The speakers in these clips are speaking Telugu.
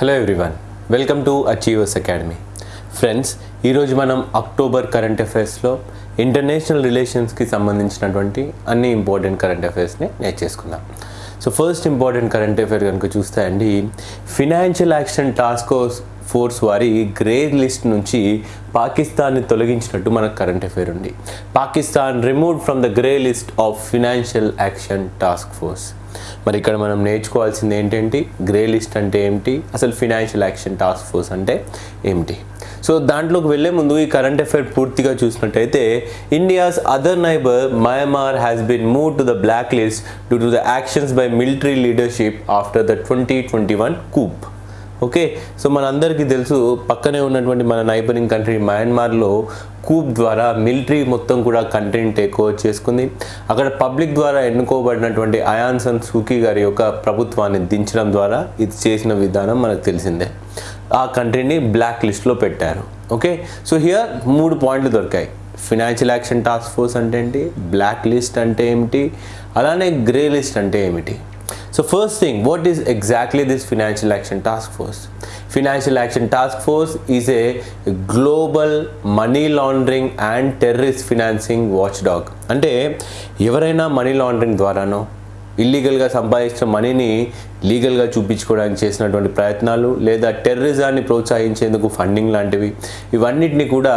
Hello everyone welcome to Achievers Academy friends ఈరోజు మనం అక్టోబర్ కరెంట్ అఫైర్స్లో ఇంటర్నేషనల్ రిలేషన్స్కి సంబంధించినటువంటి అన్ని ఇంపార్టెంట్ కరెంట్ అఫైర్స్ని నేర్చేసుకుందాం so first important current affair కనుక చూస్తే అండి ఫినాన్షియల్ యాక్షన్ టాస్క్ ఫోర్స్ వారి గ్రే లిస్ట్ నుంచి పాకిస్తాన్ని తొలగించినట్టు మనకు కరెంట్ అఫైర్ ఉంది. Pakistan remove from the grey list of Financial Action Task Force మరి ఇక్కడ మనం నేర్చుకోవాల్సింది ఏంటంటే గ్రే లిస్ట్ అంటే ఏమిటి? అసలు ఫినాన్షియల్ యాక్షన్ టాస్క్ ఫోర్స్ అంటే ఏమిటి? సో దాంట్లోకి వెళ్ళే ముందు ఈ కరెంట్ అఫైర్ పూర్తిగా చూసినట్టయితే India's other neighbour Myanmar has been move to the black list due to the actions by military leadership after the twenty twenty one coup okay so మనందరికీ తెలుసు పక్కనే ఉన్నటువంటి మన నైబరింగ్ కంట్రీ మయన్మార్లో కూప్ ద్వారా మిలిటరీ మొత్తం కూడా కంటెంట్ టేక్ ఓవర్ చేసుకుంది. అక్కడ పబ్లిక్ ద్వారా ఎన్నుకోబడినటువంటి అయాన్సన్ సూకీ గారి యొక్క ప్రభుత్వాన్ని దించడం ద్వారా ఇది చేసిన విధానం మనకు తెలిసిందే. ఆ కంట్రీని బ్లాక్ లిస్ట్లో పెట్టారు. ఓకే సో హియర్ మూడు పాయింట్లు దొరికాయి. ఫినాన్షియల్ యాక్షన్ టాస్క్ ఫోర్స్ అంటే ఏంటి? బ్లాక్ లిస్ట్ అంటే ఏమిటి? అలానే గ్రే లిస్ట్ అంటే ఏమిటి? So first thing what is exactly this Financial Action Task Force Financial Action Task Force is a global money laundering and terrorist financing watchdog. అంటే ఎవరైనా మనీ లాండరింగ్ ద్వారానో ఇల్లీగల్గా సంపాదించిన మనీని లీగల్గా చూపించుకోవడానికి చేసినటువంటి ప్రయత్నాలు లేదా టెర్రరిజాన్ని ప్రోత్సహించేందుకు ఫండింగ్ లాంటివి ఇవన్నిటిని కూడా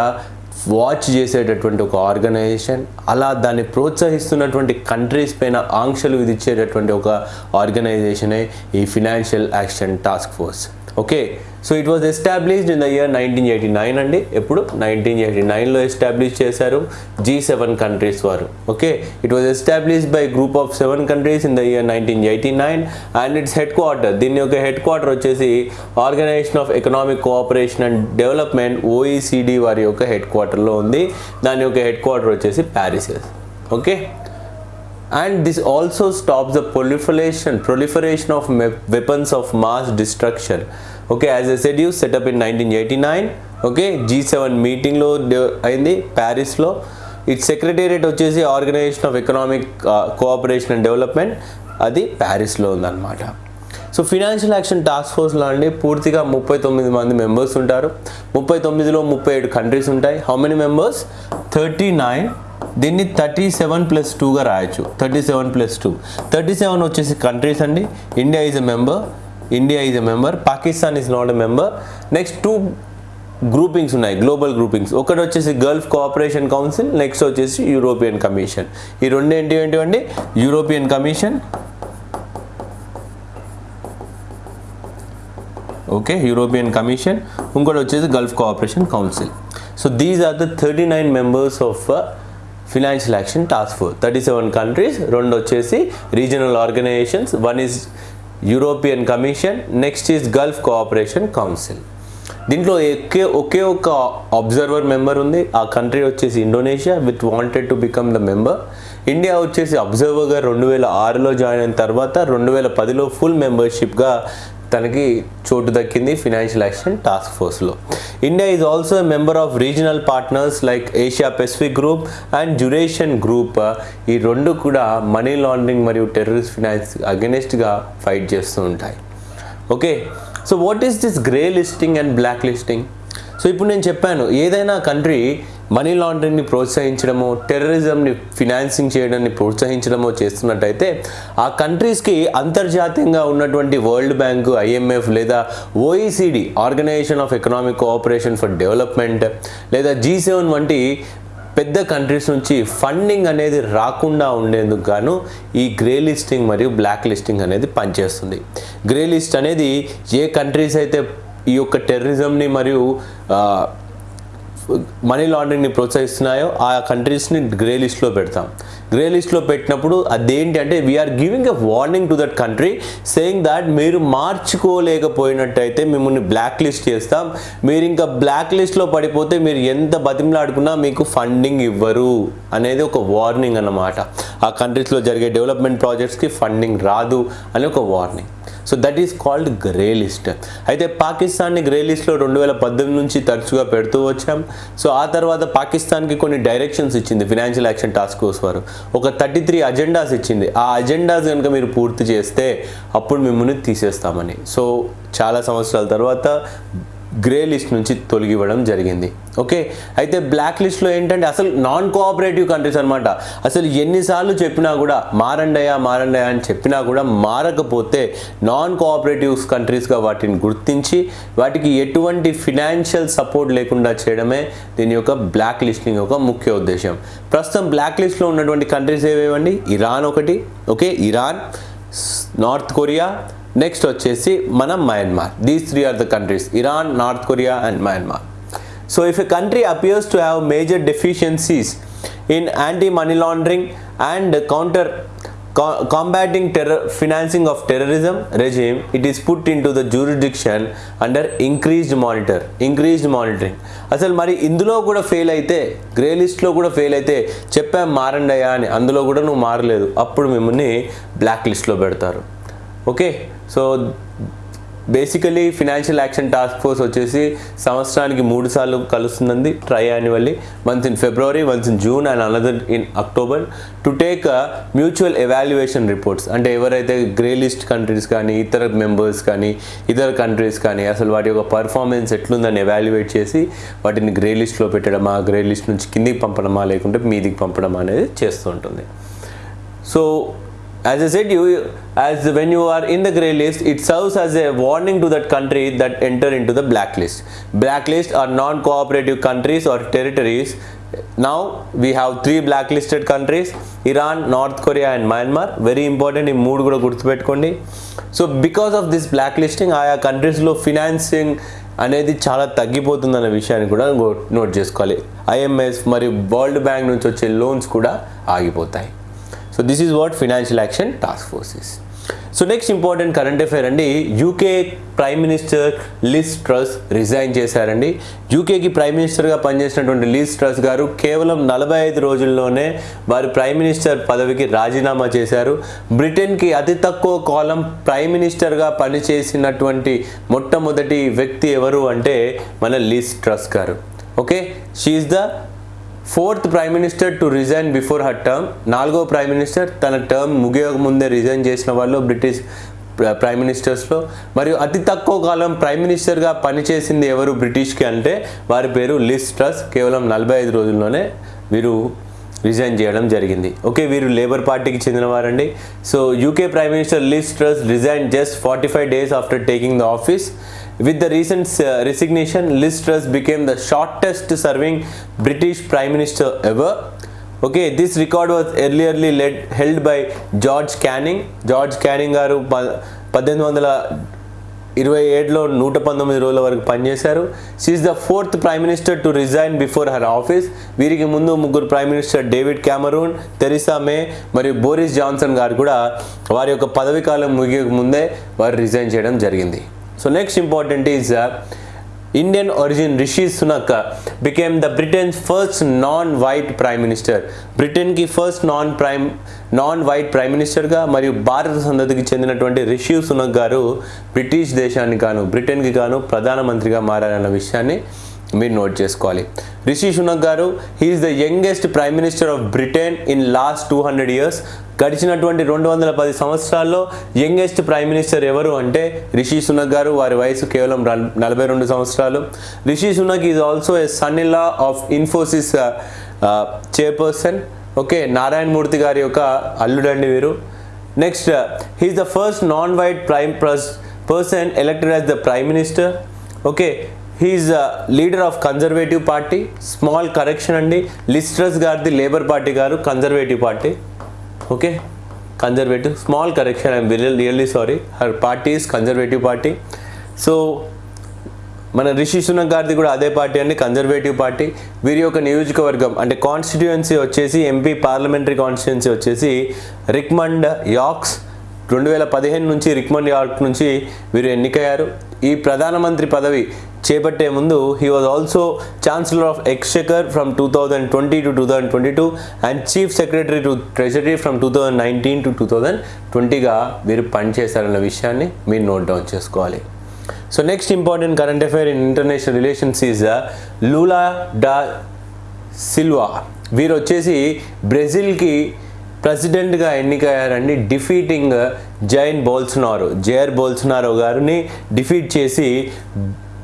వాచ్ చేసేటటువంటి ఒక ఆర్గనైజేషన్ అలా దాన్ని ప్రోత్సహిస్తున్నటువంటి కంట్రీస్ పైన ఆంక్షలు విధించేటటువంటి ఒక ఆర్గనైజేషనే ఈ financial action task force. Okay. So it was established in the year nineteen eighty nine అండి. ఎప్పుడు? నైన్టీన్ ఎయిటీ నైన్లో ఎస్టాబ్లిష్ చేశారు జీ సెవెన్ కంట్రీస్ వారు. Okay. It was established by group of seven countries in the year nineteen eighty nine and its headquarter దీని యొక్క హెడ్ క్వార్టర్ వచ్చేసి organisation of economic cooperation and development OECD వారి యొక్క హెడ్ క్వార్టర్లో ఉంది. దాని యొక్క హెడ్ క్వార్టర్ వచ్చేసి Paris okay. And this also stops the proliferation proliferation of weapons of mass destruction. Okay as i said you set up in 1989 okay g7 meeting లో అయింది ప్యారిస్లో ఇట్ సెక్రటేరియట్ వచ్చేసి Organisation of Economic Cooperation and Development అది ప్యారిస్లో ఉందన్నమాట. సో ఫినాన్షియల్ యాక్షన్ టాస్క్ ఫోర్స్లో అండి పూర్తిగా ముప్పై తొమ్మిది మంది మెంబర్స్ ఉంటారు. ముప్పై తొమ్మిదిలో ముప్పై ఏడు కంట్రీస్ ఉంటాయి. How many members thirty nine దీన్ని థర్టీ సెవెన్ ప్లస్ టూగా రాయొచ్చు. Thirty seven plus two. Thirty seven వచ్చేసి కంట్రీస్ అండి. India is a member India is a member Pakistan is not a member next two groupings ఉన్నాయి. గ్లోబల్ గ్రూపింగ్స్ ఒకటి వచ్చేసి గల్ఫ్ కోఆపరేషన్ కౌన్సిల్ నెక్స్ట్ వచ్చేసి యూరోపియన్ కమిషన్ ఈ రెండు ఏంటి ఏంటివండి? European Commission okay European Commission ఇంకోటి వచ్చేసి Gulf Cooperation Council so these are the thirty nine members of Financial Action Task Force. Thirty seven countries రెండు వచ్చేసి regional organisations one is European Commission next is Gulf Cooperation Council. దీంట్లో ఒకే ఒకే ఒక అబ్జర్వర్ మెంబర్ ఉంది. ఆ కంట్రీ వచ్చేసి Indonesia with wanted to become the member. India వచ్చేసి అబ్జర్వర్గా రెండు వేల ఆరులో జాయిన్ అయిన తర్వాత రెండు వేల పదిలో ఫుల్ మెంబర్షిప్గా తనకి చోటు దక్కింది financial action task ఫోర్స్లో. India is also member of regional partners like Asia Pacific group and duration group ఈ రెండు కూడా మనీ లాండరింగ్ మరియు టెర్రరిస్ట్ ఫినాన్స్ అగెనిస్ట్గా ఫైట్ చేస్తూ ఉంటాయి. Okay so what is this grey listing and black listing so ఇప్పుడు నేను చెప్పాను ఏదైనా కంట్రీ మనీ లాండరింగ్ని ప్రోత్సహించడమో టెర్రరిజంని ఫినాన్సింగ్ చేయడాన్ని ప్రోత్సహించడమో చేస్తున్నట్టయితే ఆ కంట్రీస్కి అంతర్జాతీయంగా ఉన్నటువంటి వరల్డ్ బ్యాంకు ఐఎంఎఫ్ లేదా OECD organisation of economic cooperation for development లేదా జీ సెవెన్ వంటి పెద్ద కంట్రీస్ నుంచి ఫండింగ్ అనేది రాకుండా ఉండేందుకు గాను ఈ గ్రే లిస్టింగ్ మరియు బ్లాక్ లిస్టింగ్ అనేది పనిచేస్తుంది. గ్రే లిస్ట్ అనేది ఏ కంట్రీస్ అయితే ఈ యొక్క టెర్రరిజంని మరియు మనీ లాండరింగ్ని ప్రోత్సహిస్తున్నాయో ఆ కంట్రీస్ని గ్రే లిస్ట్లో పెడతాం. గ్రే లిస్ట్లో పెట్టినప్పుడు అదేంటి అంటే we're giving a warning to that country saying that మీరు మార్చుకోలేకపోయినట్టయితే మిమ్మల్ని బ్లాక్ లిస్ట్ చేస్తాం. మీరు ఇంకా బ్లాక్ లిస్ట్లో పడిపోతే మీరు ఎంత బతిమలాడుకున్నా మీకు ఫండింగ్ ఇవ్వరు అనేది ఒక వార్నింగ్ అన్నమాట. ఆ కంట్రీస్లో జరిగే డెవలప్మెంట్ ప్రాజెక్ట్స్కి ఫండింగ్ రాదు అని ఒక warning so that is called grey list అయితే పాకిస్తాన్ని గ్రే లిస్ట్లో రెండు వేల పద్దెనిమిది నుంచి తరచుగా పెడుతూ వచ్చాం. సో ఆ తర్వాత పాకిస్తాన్కి కొన్ని డైరెక్షన్స్ ఇచ్చింది ఫినాన్షియల్ యాక్షన్ టాస్క్ ఫోర్స్ వారు. ఒక థర్టీ త్రీ అజెండాస్ ఇచ్చింది. ఆ అజెండాస్ కనుక మీరు పూర్తి చేస్తే అప్పుడు మిమ్మల్ని తీసేస్తామని. సో చాలా సంవత్సరాల తర్వాత గ్రే లిస్ట్ నుంచి తొలగివ్వడం జరిగింది. ఓకే అయితే బ్లాక్ లిస్ట్లో ఏంటంటే అసలు నాన్ కోఆపరేటివ్ కంట్రీస్ అనమాట అసలు ఎన్నిసార్లు చెప్పినా కూడా మారండయా మారండయా అని చెప్పినా కూడా మారకపోతే నాన్ కోఆపరేటివ్ కంట్రీస్గా వాటిని గుర్తించి వాటికి ఎటువంటి ఫినాన్షియల్ సపోర్ట్ లేకుండా చేయడమే దీని యొక్క బ్లాక్ లిస్టింగ్ యొక్క ముఖ్య ఉద్దేశం ప్రస్తుతం బ్లాక్ లిస్ట్లో ఉన్నటువంటి కంట్రీస్ ఏవేవండి? ఇరాన్ ఒకటి. Okay Iran North Korea next వచ్చేసి మనం Myanmar these three are the countries Iran North Korea and Myanmar so if a country appears to have major deficiencies in anti money laundering and counter combating terror financing of terrorism regime it is put into the jurisdiction under increased monitor increased monitoring. అసలు మరి ఇందులో కూడా ఫెయిల్ అయితే గ్రే లిస్ట్లో కూడా ఫెయిల్ అయితే చెప్పాం మారండి అని అందులో కూడా నువ్వు మారలేదు. అప్పుడు మిమ్మల్ని బ్లాక్ లిస్ట్లో పెడతారు. Okay so basically financial action task force వచ్చేసి సంవత్సరానికి మూడు సార్లు కలుస్తుందండి tri annually once in February once in June and another in October to take mutual evaluation reports అంటే ఎవరైతే గ్రే లిస్ట్ కంట్రీస్ కానీ ఇతర మెంబర్స్ కానీ ఇతర కంట్రీస్ కానీ అసలు వాటి యొక్క పర్ఫార్మెన్స్ ఎట్లుందని ఎవాల్యుయేట్ చేసి వాటిని గ్రే లిస్ట్లో పెట్టడమా గ్రే లిస్ట్ నుంచి కిందికి పంపడమా లేకుంటే మీదికి పంపడమా అనేది చేస్తూ ఉంటుంది. So as I said, you as when you are in the grey list, it serves as a warning to that country that enter into the blacklist. Blacklist are non-cooperative countries or territories. Now we have three blacklisted countries: Iran, North Korea, and Myanmar. Very important. ఈ మూడు కూడా గుర్తుపెట్టుకోండి so because of this black listing ఆయా కంట్రీస్లో ఫినాన్సింగ్ అనేది చాలా తగ్గిపోతుందన్న విషయాన్ని కూడా నోట్ చేసుకోవాలి ఐఎంఎస్ మరియు వరల్డ్ బ్యాంక్ నుంచి వచ్చే లోన్స్ కూడా ఆగిపోతాయి so this is what financial action task force is so next important current affair అండి. UK prime minister Liz Truss resign చేశారండి. యూకేకి ప్రైమ్ మినిస్టర్గా పనిచేసినటువంటి లిస్ ట్రస్ గారు కేవలం నలభై ఐదు రోజుల్లోనే వారి ప్రైమ్ మినిస్టర్ పదవికి రాజీనామా చేశారు. బ్రిటన్కి అతి తక్కువ కాలం ప్రైమ్ మినిస్టర్గా పనిచేసినటువంటి మొట్టమొదటి వ్యక్తి ఎవరు అంటే మన లిస్ ట్రస్ గారు. Okay she's the fourth prime minister to resign before her term. నాలుగో ప్రైమ్ మినిస్టర్ తన టర్మ్ ముగియక ముందే రిజైన్ చేసిన వాళ్ళు బ్రిటిష్ ప్రైమ్ మినిస్టర్స్లో. మరియు అతి తక్కువ కాలం ప్రైమ్ మినిస్టర్గా పనిచేసింది ఎవరు బ్రిటిష్కి అంటే వారి పేరు లిస్ ట్రస్. కేవలం నలభై ఐదు రోజుల్లోనే వీరు రిజైన్ చేయడం జరిగింది. ఓకే వీరు లేబర్ పార్టీకి చెందినవారండి. So UK prime minister Liz Truss resign just forty five days after taking the office. With the recent resignation Liz Truss became the shortest serving British prime minister ever okay this record was earlier led held by George Canning George Canning గారు పద్దెనిమిది వందల ఇరవై ఏడులో నూట పంతొమ్మిది రోజుల వరకు పనిచేశారు. She's the fourth prime minister to resign before her office వీరికి ముందు ముగ్గురు prime minister David Cameron Theresa May మరియు బోరిస్ జాన్సన్ గారు కూడా వారి యొక్క పదవీ కాలం ముగియక ముందే వారు రిజైన్ చేయడం జరిగింది. So next important is uh, Indian origin Rishi Sunak uh, became the Britain's first non-white prime minister. Britain first non prime non white prime మినిస్టర్గా మరియు భారత సంతతికి చెందినటువంటి రిషి సునక్ గారు బ్రిటిష్ దేశానికి గాను బ్రిటన్కి గాను ప్రధానమంత్రిగా మారారన్న విషయాన్ని మీరు నోట్ చేసుకోవాలి. రిషి సునక్ గారు he's the youngest prime minister of Britain in last two hundred years గడిచినటువంటి రెండు వందల పది సంవత్సరాల్లో యంగెస్ట్ ప్రైమ్ మినిస్టర్ ఎవరు అంటే రిషి సునక్ గారు వారి వయసు కేవలం నలభై రెండు సంవత్సరాలు. Rishi Sunak is also a son in of Infosys chairperson okay Narayana Murthy గారి యొక్క అల్లుడండి వీరు. Next he's the first non white prime person elected as the prime minister okay he's leader of Conservative Party small correction అండి. లిస్ట్రస్ గారిది లేబర్ పార్టీ గారు Conservative Party okay Conservative small correction I'm really sorry her party is Conservative Party so మన రిషి సునక్ గారిది కూడా అదే పార్టీ అండి కన్జర్వేటివ్ పార్టీ వీరి యొక్క నియోజకవర్గం అంటే కాన్స్టిట్యుయెన్సీ వచ్చేసి ఎంపీ పార్లమెంటరీ కాన్స్టిట్యుయెన్సీ వచ్చేసి రిక్మండ్ యాక్స్ రెండు వేల పదిహేను నుంచి రిక్మండ్ యార్క్ నుంచి వీరు ఎన్నికయ్యారు. ఈ ప్రధానమంత్రి పదవి చేపట్టే ముందు he was also chancellor of exchequer from two thousand twenty to two thousand twenty two and chief secretary to treasury from two thousand nineteen to two thousand ట్వంటీగా వీరు పనిచేశారన్న విషయాన్ని మీరు నోట్ డౌన్ చేసుకోవాలి. So next important current affair in international relations is Lula da Silva వీరు వచ్చేసి బ్రెజిల్కి ప్రెసిడెంట్గా ఎన్నికయ్యారండి. Defeating Jair Bolsonaro Jair Bolsonaro గారిని డిఫీట్ చేసి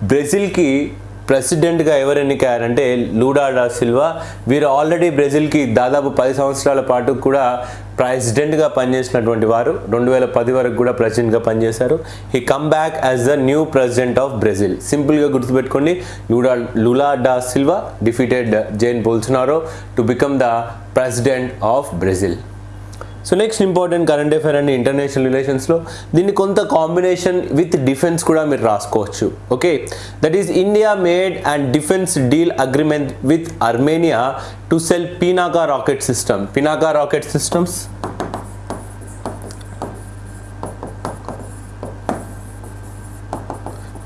బ్రెజిల్కి ప్రెసిడెంట్గా ఎవరు ఎన్నికయ్యారంటే లూడా డా సిల్వా. వీరు ఆల్రెడీ బ్రెజిల్కి దాదాపు పది సంవత్సరాల పాటు కూడా ప్రెసిడెంట్గా పనిచేసినటువంటి వారు. రెండు వేల పది వరకు కూడా ప్రెసిడెంట్గా పనిచేశారు. ఈ come back as the new president of Brazil. సింపుల్గా గుర్తుపెట్టుకోండి లూడా Lula da Silva defeated Jair Bolsonaro to become the president of Brazil. So next important current affair అండి ఇంటర్నేషనల్ రిలేషన్స్లో దీన్ని కొంత కాంబినేషన్ విత్ డిఫెన్స్ కూడా మీరు రాసుకోవచ్చు. Okay that is India made and defence deal agreement with Armenia to sell Pinaka rocket system Pinaka rocket systems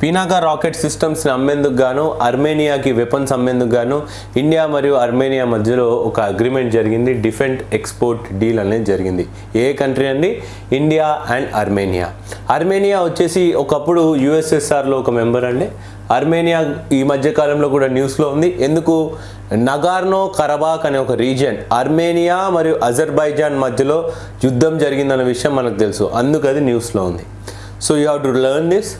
Pinaka rocket సిస్టమ్స్ని అమ్మేందుకు గాను అర్మేనియాకి వెపన్స్ అమ్మేందుకు గాను ఇండియా మరియు అర్మేనియా మధ్యలో ఒక అగ్రిమెంట్ జరిగింది డిఫెంట్ ఎక్స్పోర్ట్ డీల్ అనేది జరిగింది. ఏ కంట్రీ అండి? India and Armenia. అర్మేనియా వచ్చేసి ఒకప్పుడు యుఎస్ఎస్ఆర్లో ఒక మెంబర్ అండి. అర్మేనియా ఈ మధ్యకాలంలో కూడా న్యూస్లో ఉంది. ఎందుకు? నగార్నో కరబాక్ అనే ఒక రీజియన్ అర్మేనియా మరియు అజర్బైజాన్ మధ్యలో యుద్ధం జరిగిందన్న విషయం మనకు తెలుసు. అందుకు అది న్యూస్లో ఉంది. So you have to learn this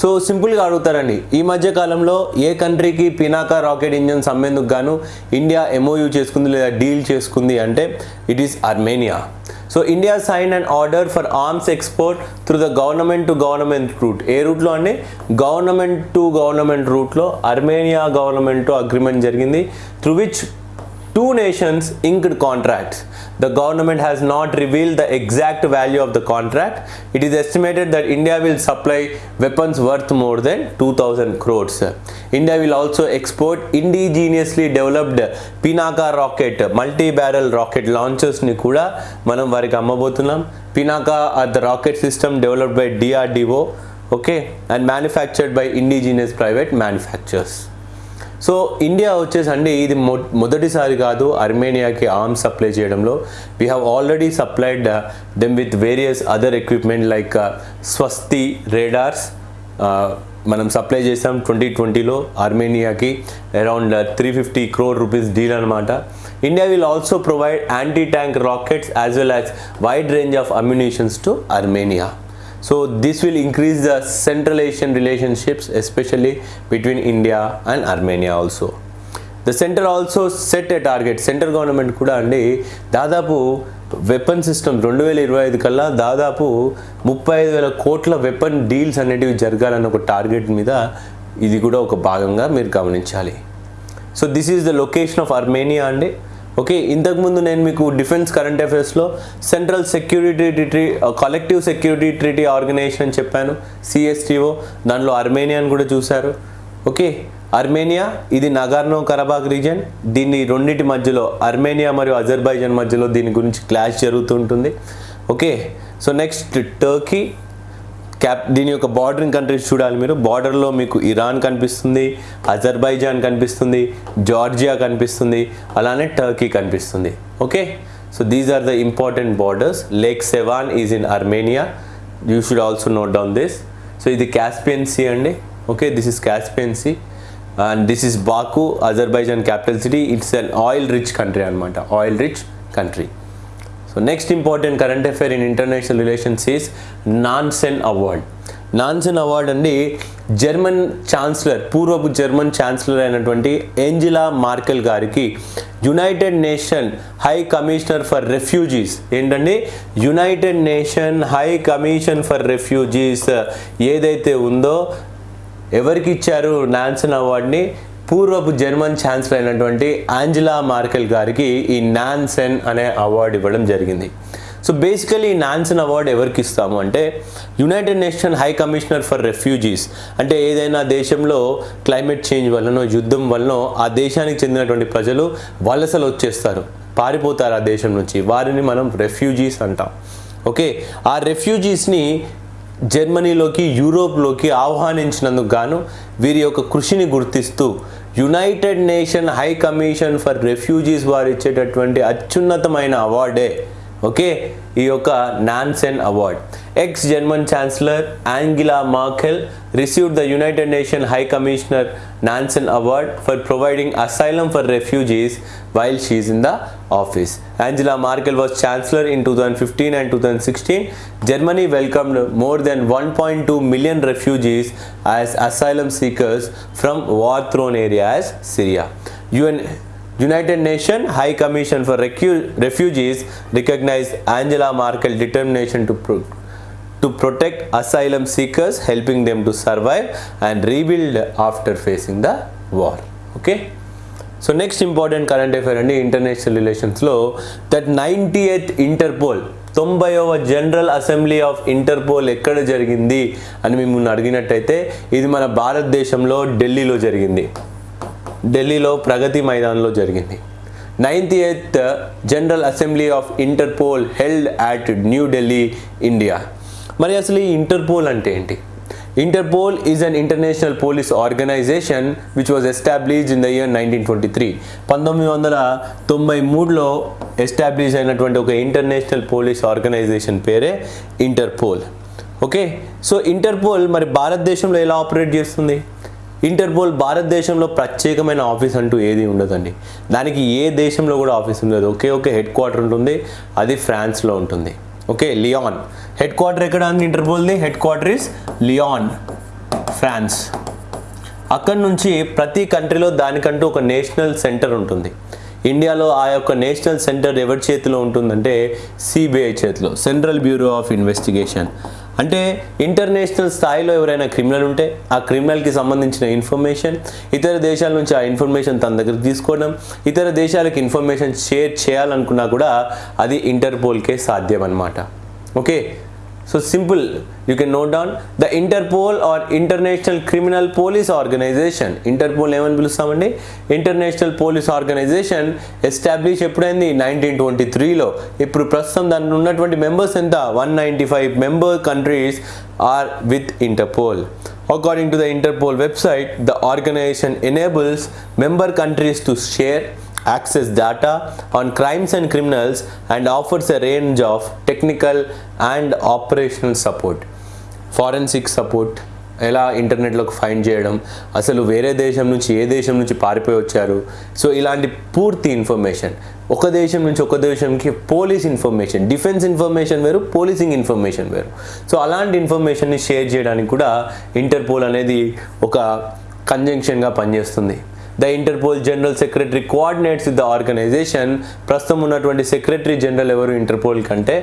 so సింపుల్గా అడుగుతారండి. ఈ మధ్య కాలంలో ఏ కంట్రీకి పినాకా రాకెట్ ఇంజన్స్ అమ్మేందుకు గాను ఇండియా ఎంఓయూ చేసుకుంది లేదా డీల్ చేసుకుంది అంటే it is Armenia. So India sign and order for arms export through the government to government route. ఏ రూట్లో అండి? గవర్నమెంట్ టు గవర్నమెంట్ రూట్లో అర్మేనియా గవర్నమెంట్ అగ్రిమెంట్ జరిగింది. Through which two nations inked contracts. The government has not revealed the exact value of the contract. It is estimated that India will supply weapons worth more than 2000 crores. India will also export indigenously developed Pinaka rocket, multi-barrel rocket launchers ని కూడా మనం వారికి అమ్మబోతున్నాం Pinaka are the rocket system developed by DRDO okay and manufactured by indigenous private manufacturers so India వచ్చేసి అండి ఇది మొ మొదటిసారి కాదు అర్మేనియాకి ఆర్మ్స్ సప్లై చేయడంలో. We have already supplied them with various other equipment like Swathi radars మనం సప్లై చేసాం ట్వంటీ ట్వంటీలో ఆర్మేనియాకి around three fifty crore rupees deal అనమాట India will also provide anti tank rockets as well as wide range of ammunitions to Armenia So this will increase the Central Asian relationships, especially between India and Armenia also. The centre also set a target central government కూడా అండి దాదాపు వెపన్ సిస్టమ్ రెండు వేల ఇరవై ఐదు కల్లా దాదాపు ముప్పై ఐదు వేల కోట్ల వెపన్ డీల్స్ అనేటివి జరగాలన్న ఒక టార్గెట్ మీద ఇది కూడా ఒక భాగంగా మీరు గమనించాలి. So this is the location of Armenia అండి ఓకే ఇంతకుముందు నేను మీకు defence current అఫైర్స్లో central security tree collective security treaty organisation అని చెప్పాను సిఎస్టీఓ దాంట్లో అర్మేనియాని కూడా చూశారు. ఓకే అర్మేనియా ఇది నగార్నో కరబాగ్ రీజన్ దీన్ని రెండింటి మధ్యలో అర్మేనియా మరియు అజర్బైజాన్ మధ్యలో దీని గురించి క్లాష్ జరుగుతుంటుంది okay so next Turkey cap దీని యొక్క బార్డరింగ్ కంట్రీస్ చూడాలి మీరు. బార్డర్లో మీకు ఇరాన్ కనిపిస్తుంది అజర్బైజాన్ కనిపిస్తుంది జార్జియా కనిపిస్తుంది అలానే టర్కీ కనిపిస్తుంది. Okay so these are the important borders Lake Sevan is in Armenia you should also note down this so ఇది క్యాస్పియన్ సీ అండి. Okay this is Caspian Sea and this is Baku Azerbaijan capital city it's an oil rich country అనమాట oil rich country so next important current affair in international relations is Nansen Award Nansen Award అండి జర్మన్ ఛాన్సలర్ పూర్వపు జర్మన్ ఛాన్సలర్ అయినటువంటి ఏంజిలా మార్కెల్ గారికి United Nation High Commissioner for Refugees ఏంటండి? United Nation High Commission for Refugees ఏదైతే ఉందో ఎవరికి ఇచ్చారు నాన్సన్ అవార్డ్ని పూర్వపు జర్మన్ ఛాన్సలర్ అయినటువంటి ఆంజలా మార్కెల్ గారికి ఈ నాన్సెన్ అనే అవార్డు ఇవ్వడం జరిగింది. సో బేసికలీ ఈ నాన్సన్ అవార్డు ఎవరికి ఇస్తాము అంటే United Nation High Commissioner for Refugees. అంటే ఏదైనా దేశంలో క్లైమేట్ చేంజ్ వలనో యుద్ధం వల్లనో ఆ దేశానికి చెందినటువంటి ప్రజలు వలసలు వచ్చేస్తారు. పారిపోతారు ఆ దేశం నుంచి. వారిని మనం రెఫ్యూజీస్ అంటాం. ఓకే? ఆ రెఫ్యూజీస్ని జర్మనీలోకి యూరోప్లోకి ఆహ్వానించినందుకు గాను వీరి యొక్క కృషిని గుర్తిస్తూ United Nation High Commission for Refugees వారు ఇచ్చేటటువంటి అత్యున్నతమైన అవార్డే ఓకే ఈ యొక్క Nansen award ex German chancellor Angela Merkel received the United Nation high commissioner Nansen award for providing asylum for refugees while she's in the office. Angela Merkel was chancellor in 2015 and 2016. Germany welcomed more than 1.2 million refugees as asylum seekers from war-torn areas Syria. UN United Nation High Commission for Refugees recognise Angela Merkel determination to to protect asylum seekers helping them to survive and rebuild after facing the war okay so next important current affair అండి ఇంటర్నేషనల్ రిలేషన్స్లో దట్ నైంటీ ఎయిత్ ఇంటర్పోల్ తొంభైవ జనరల్ అసెంబ్లీ ఆఫ్ ఇంటర్పోల్ ఎక్కడ జరిగింది అని మిమ్మల్ని అడిగినట్టయితే ఇది మన భారతదేశంలో ఢిల్లీలో జరిగింది. ఢిల్లీలో ప్రగతి మైదాన్లో జరిగింది. Ninth eighth general assembly of Interpol held at New Delhi India మరి అసలు ఈ ఇంటర్పోల్ అంటే ఏంటి? Interpol is an international police organisation which was established in the year nineteen twenty three పంతొమ్మిది వందల తొంభై మూడులో ఎస్టాబ్లిష్ అయినటువంటి ఒక ఇంటర్నేషనల్ పోలీస్ ఆర్గనైజేషన్ పేరే ఇంటర్పోల్ ఓకే సో ఇంటర్పోల్ మరి భారతదేశంలో ఎలా ఆపరేట్ చేస్తుంది? ఇంటర్పోల్ భారతదేశంలో ప్రత్యేకమైన ఆఫీస్ అంటూ ఏది ఉండదండి. దానికి ఏ దేశంలో కూడా ఆఫీస్ ఉండదు. ఒకే ఒకే హెడ్ క్వార్టర్ ఉంటుంది. అది ఫ్రాన్స్లో ఉంటుంది. Okay Lyon. హెడ్ క్వార్టర్ ఎక్కడ ఉంది ఇంటర్పోల్ది? Headquarter is Lyon France. అక్కడ నుంచి ప్రతి కంట్రీలో దానికంటూ ఒక నేషనల్ సెంటర్ ఉంటుంది. ఇండియాలో ఆ యొక్క నేషనల్ సెంటర్ ఎవరి చేతిలో ఉంటుందంటే సిబిఐ చేతిలో సెంట్రల్ బ్యూరో ఆఫ్ ఇన్వెస్టిగేషన్. అంటే ఇంటర్నేషనల్ స్థాయిలో ఎవరైనా క్రిమినల్ ఉంటే ఆ క్రిమినల్కి సంబంధించిన ఇన్ఫర్మేషన్ ఇతర దేశాల నుంచి ఆ ఇన్ఫర్మేషన్ తన దగ్గర తీసుకోవడం ఇతర దేశాలకు ఇన్ఫర్మేషన్ షేర్ చేయాలనుకున్నా కూడా అది ఇంటర్పోల్కే సాధ్యం అనమాట okay so simple you can note down the Interpol or international criminal police organisation Interpol ఏమని పిలుస్తామండి? ఇంటర్నేషనల్ పోలీస్ ఆర్గనైజేషన్ ఎస్టాబ్లిష్ ఎప్పుడైంది? నైన్టీన్ ట్వంటీ త్రీలో ఇప్పుడు ప్రస్తుతం దాని ఉన్నటువంటి మెంబర్స్ ఎంత? One ninety five member countries are with Interpol according to the Interpol website the organisation enables member countries to share access data on crimes and criminals and offers a range of technical and operational support. Forensic support. ఎలా ఇంటర్నెట్లోకి ఫైండ్ చేయడం అసలు వేరే దేశం నుంచి ఏ దేశం నుంచి పారిపోయి వచ్చారు? సో ఇలాంటి పూర్తి ఇన్ఫర్మేషన్ ఒక దేశం నుంచి ఒక దేశంకి పోలీస్ ఇన్ఫర్మేషన్ డిఫెన్స్ ఇన్ఫర్మేషన్ వేరు పోలీసింగ్ ఇన్ఫర్మేషన్ వేరు. సో అలాంటి ఇన్ఫర్మేషన్ని షేర్ చేయడానికి కూడా ఇంటర్పోల్ అనేది ఒక కంజంక్షన్గా పనిచేస్తుంది. The Interpol general secretary coordinates with the organisation ప్రస్తుతం ఉన్నటువంటి సెక్రటరీ జనరల్ ఎవరు? ఇంటర్పోల్ కంటే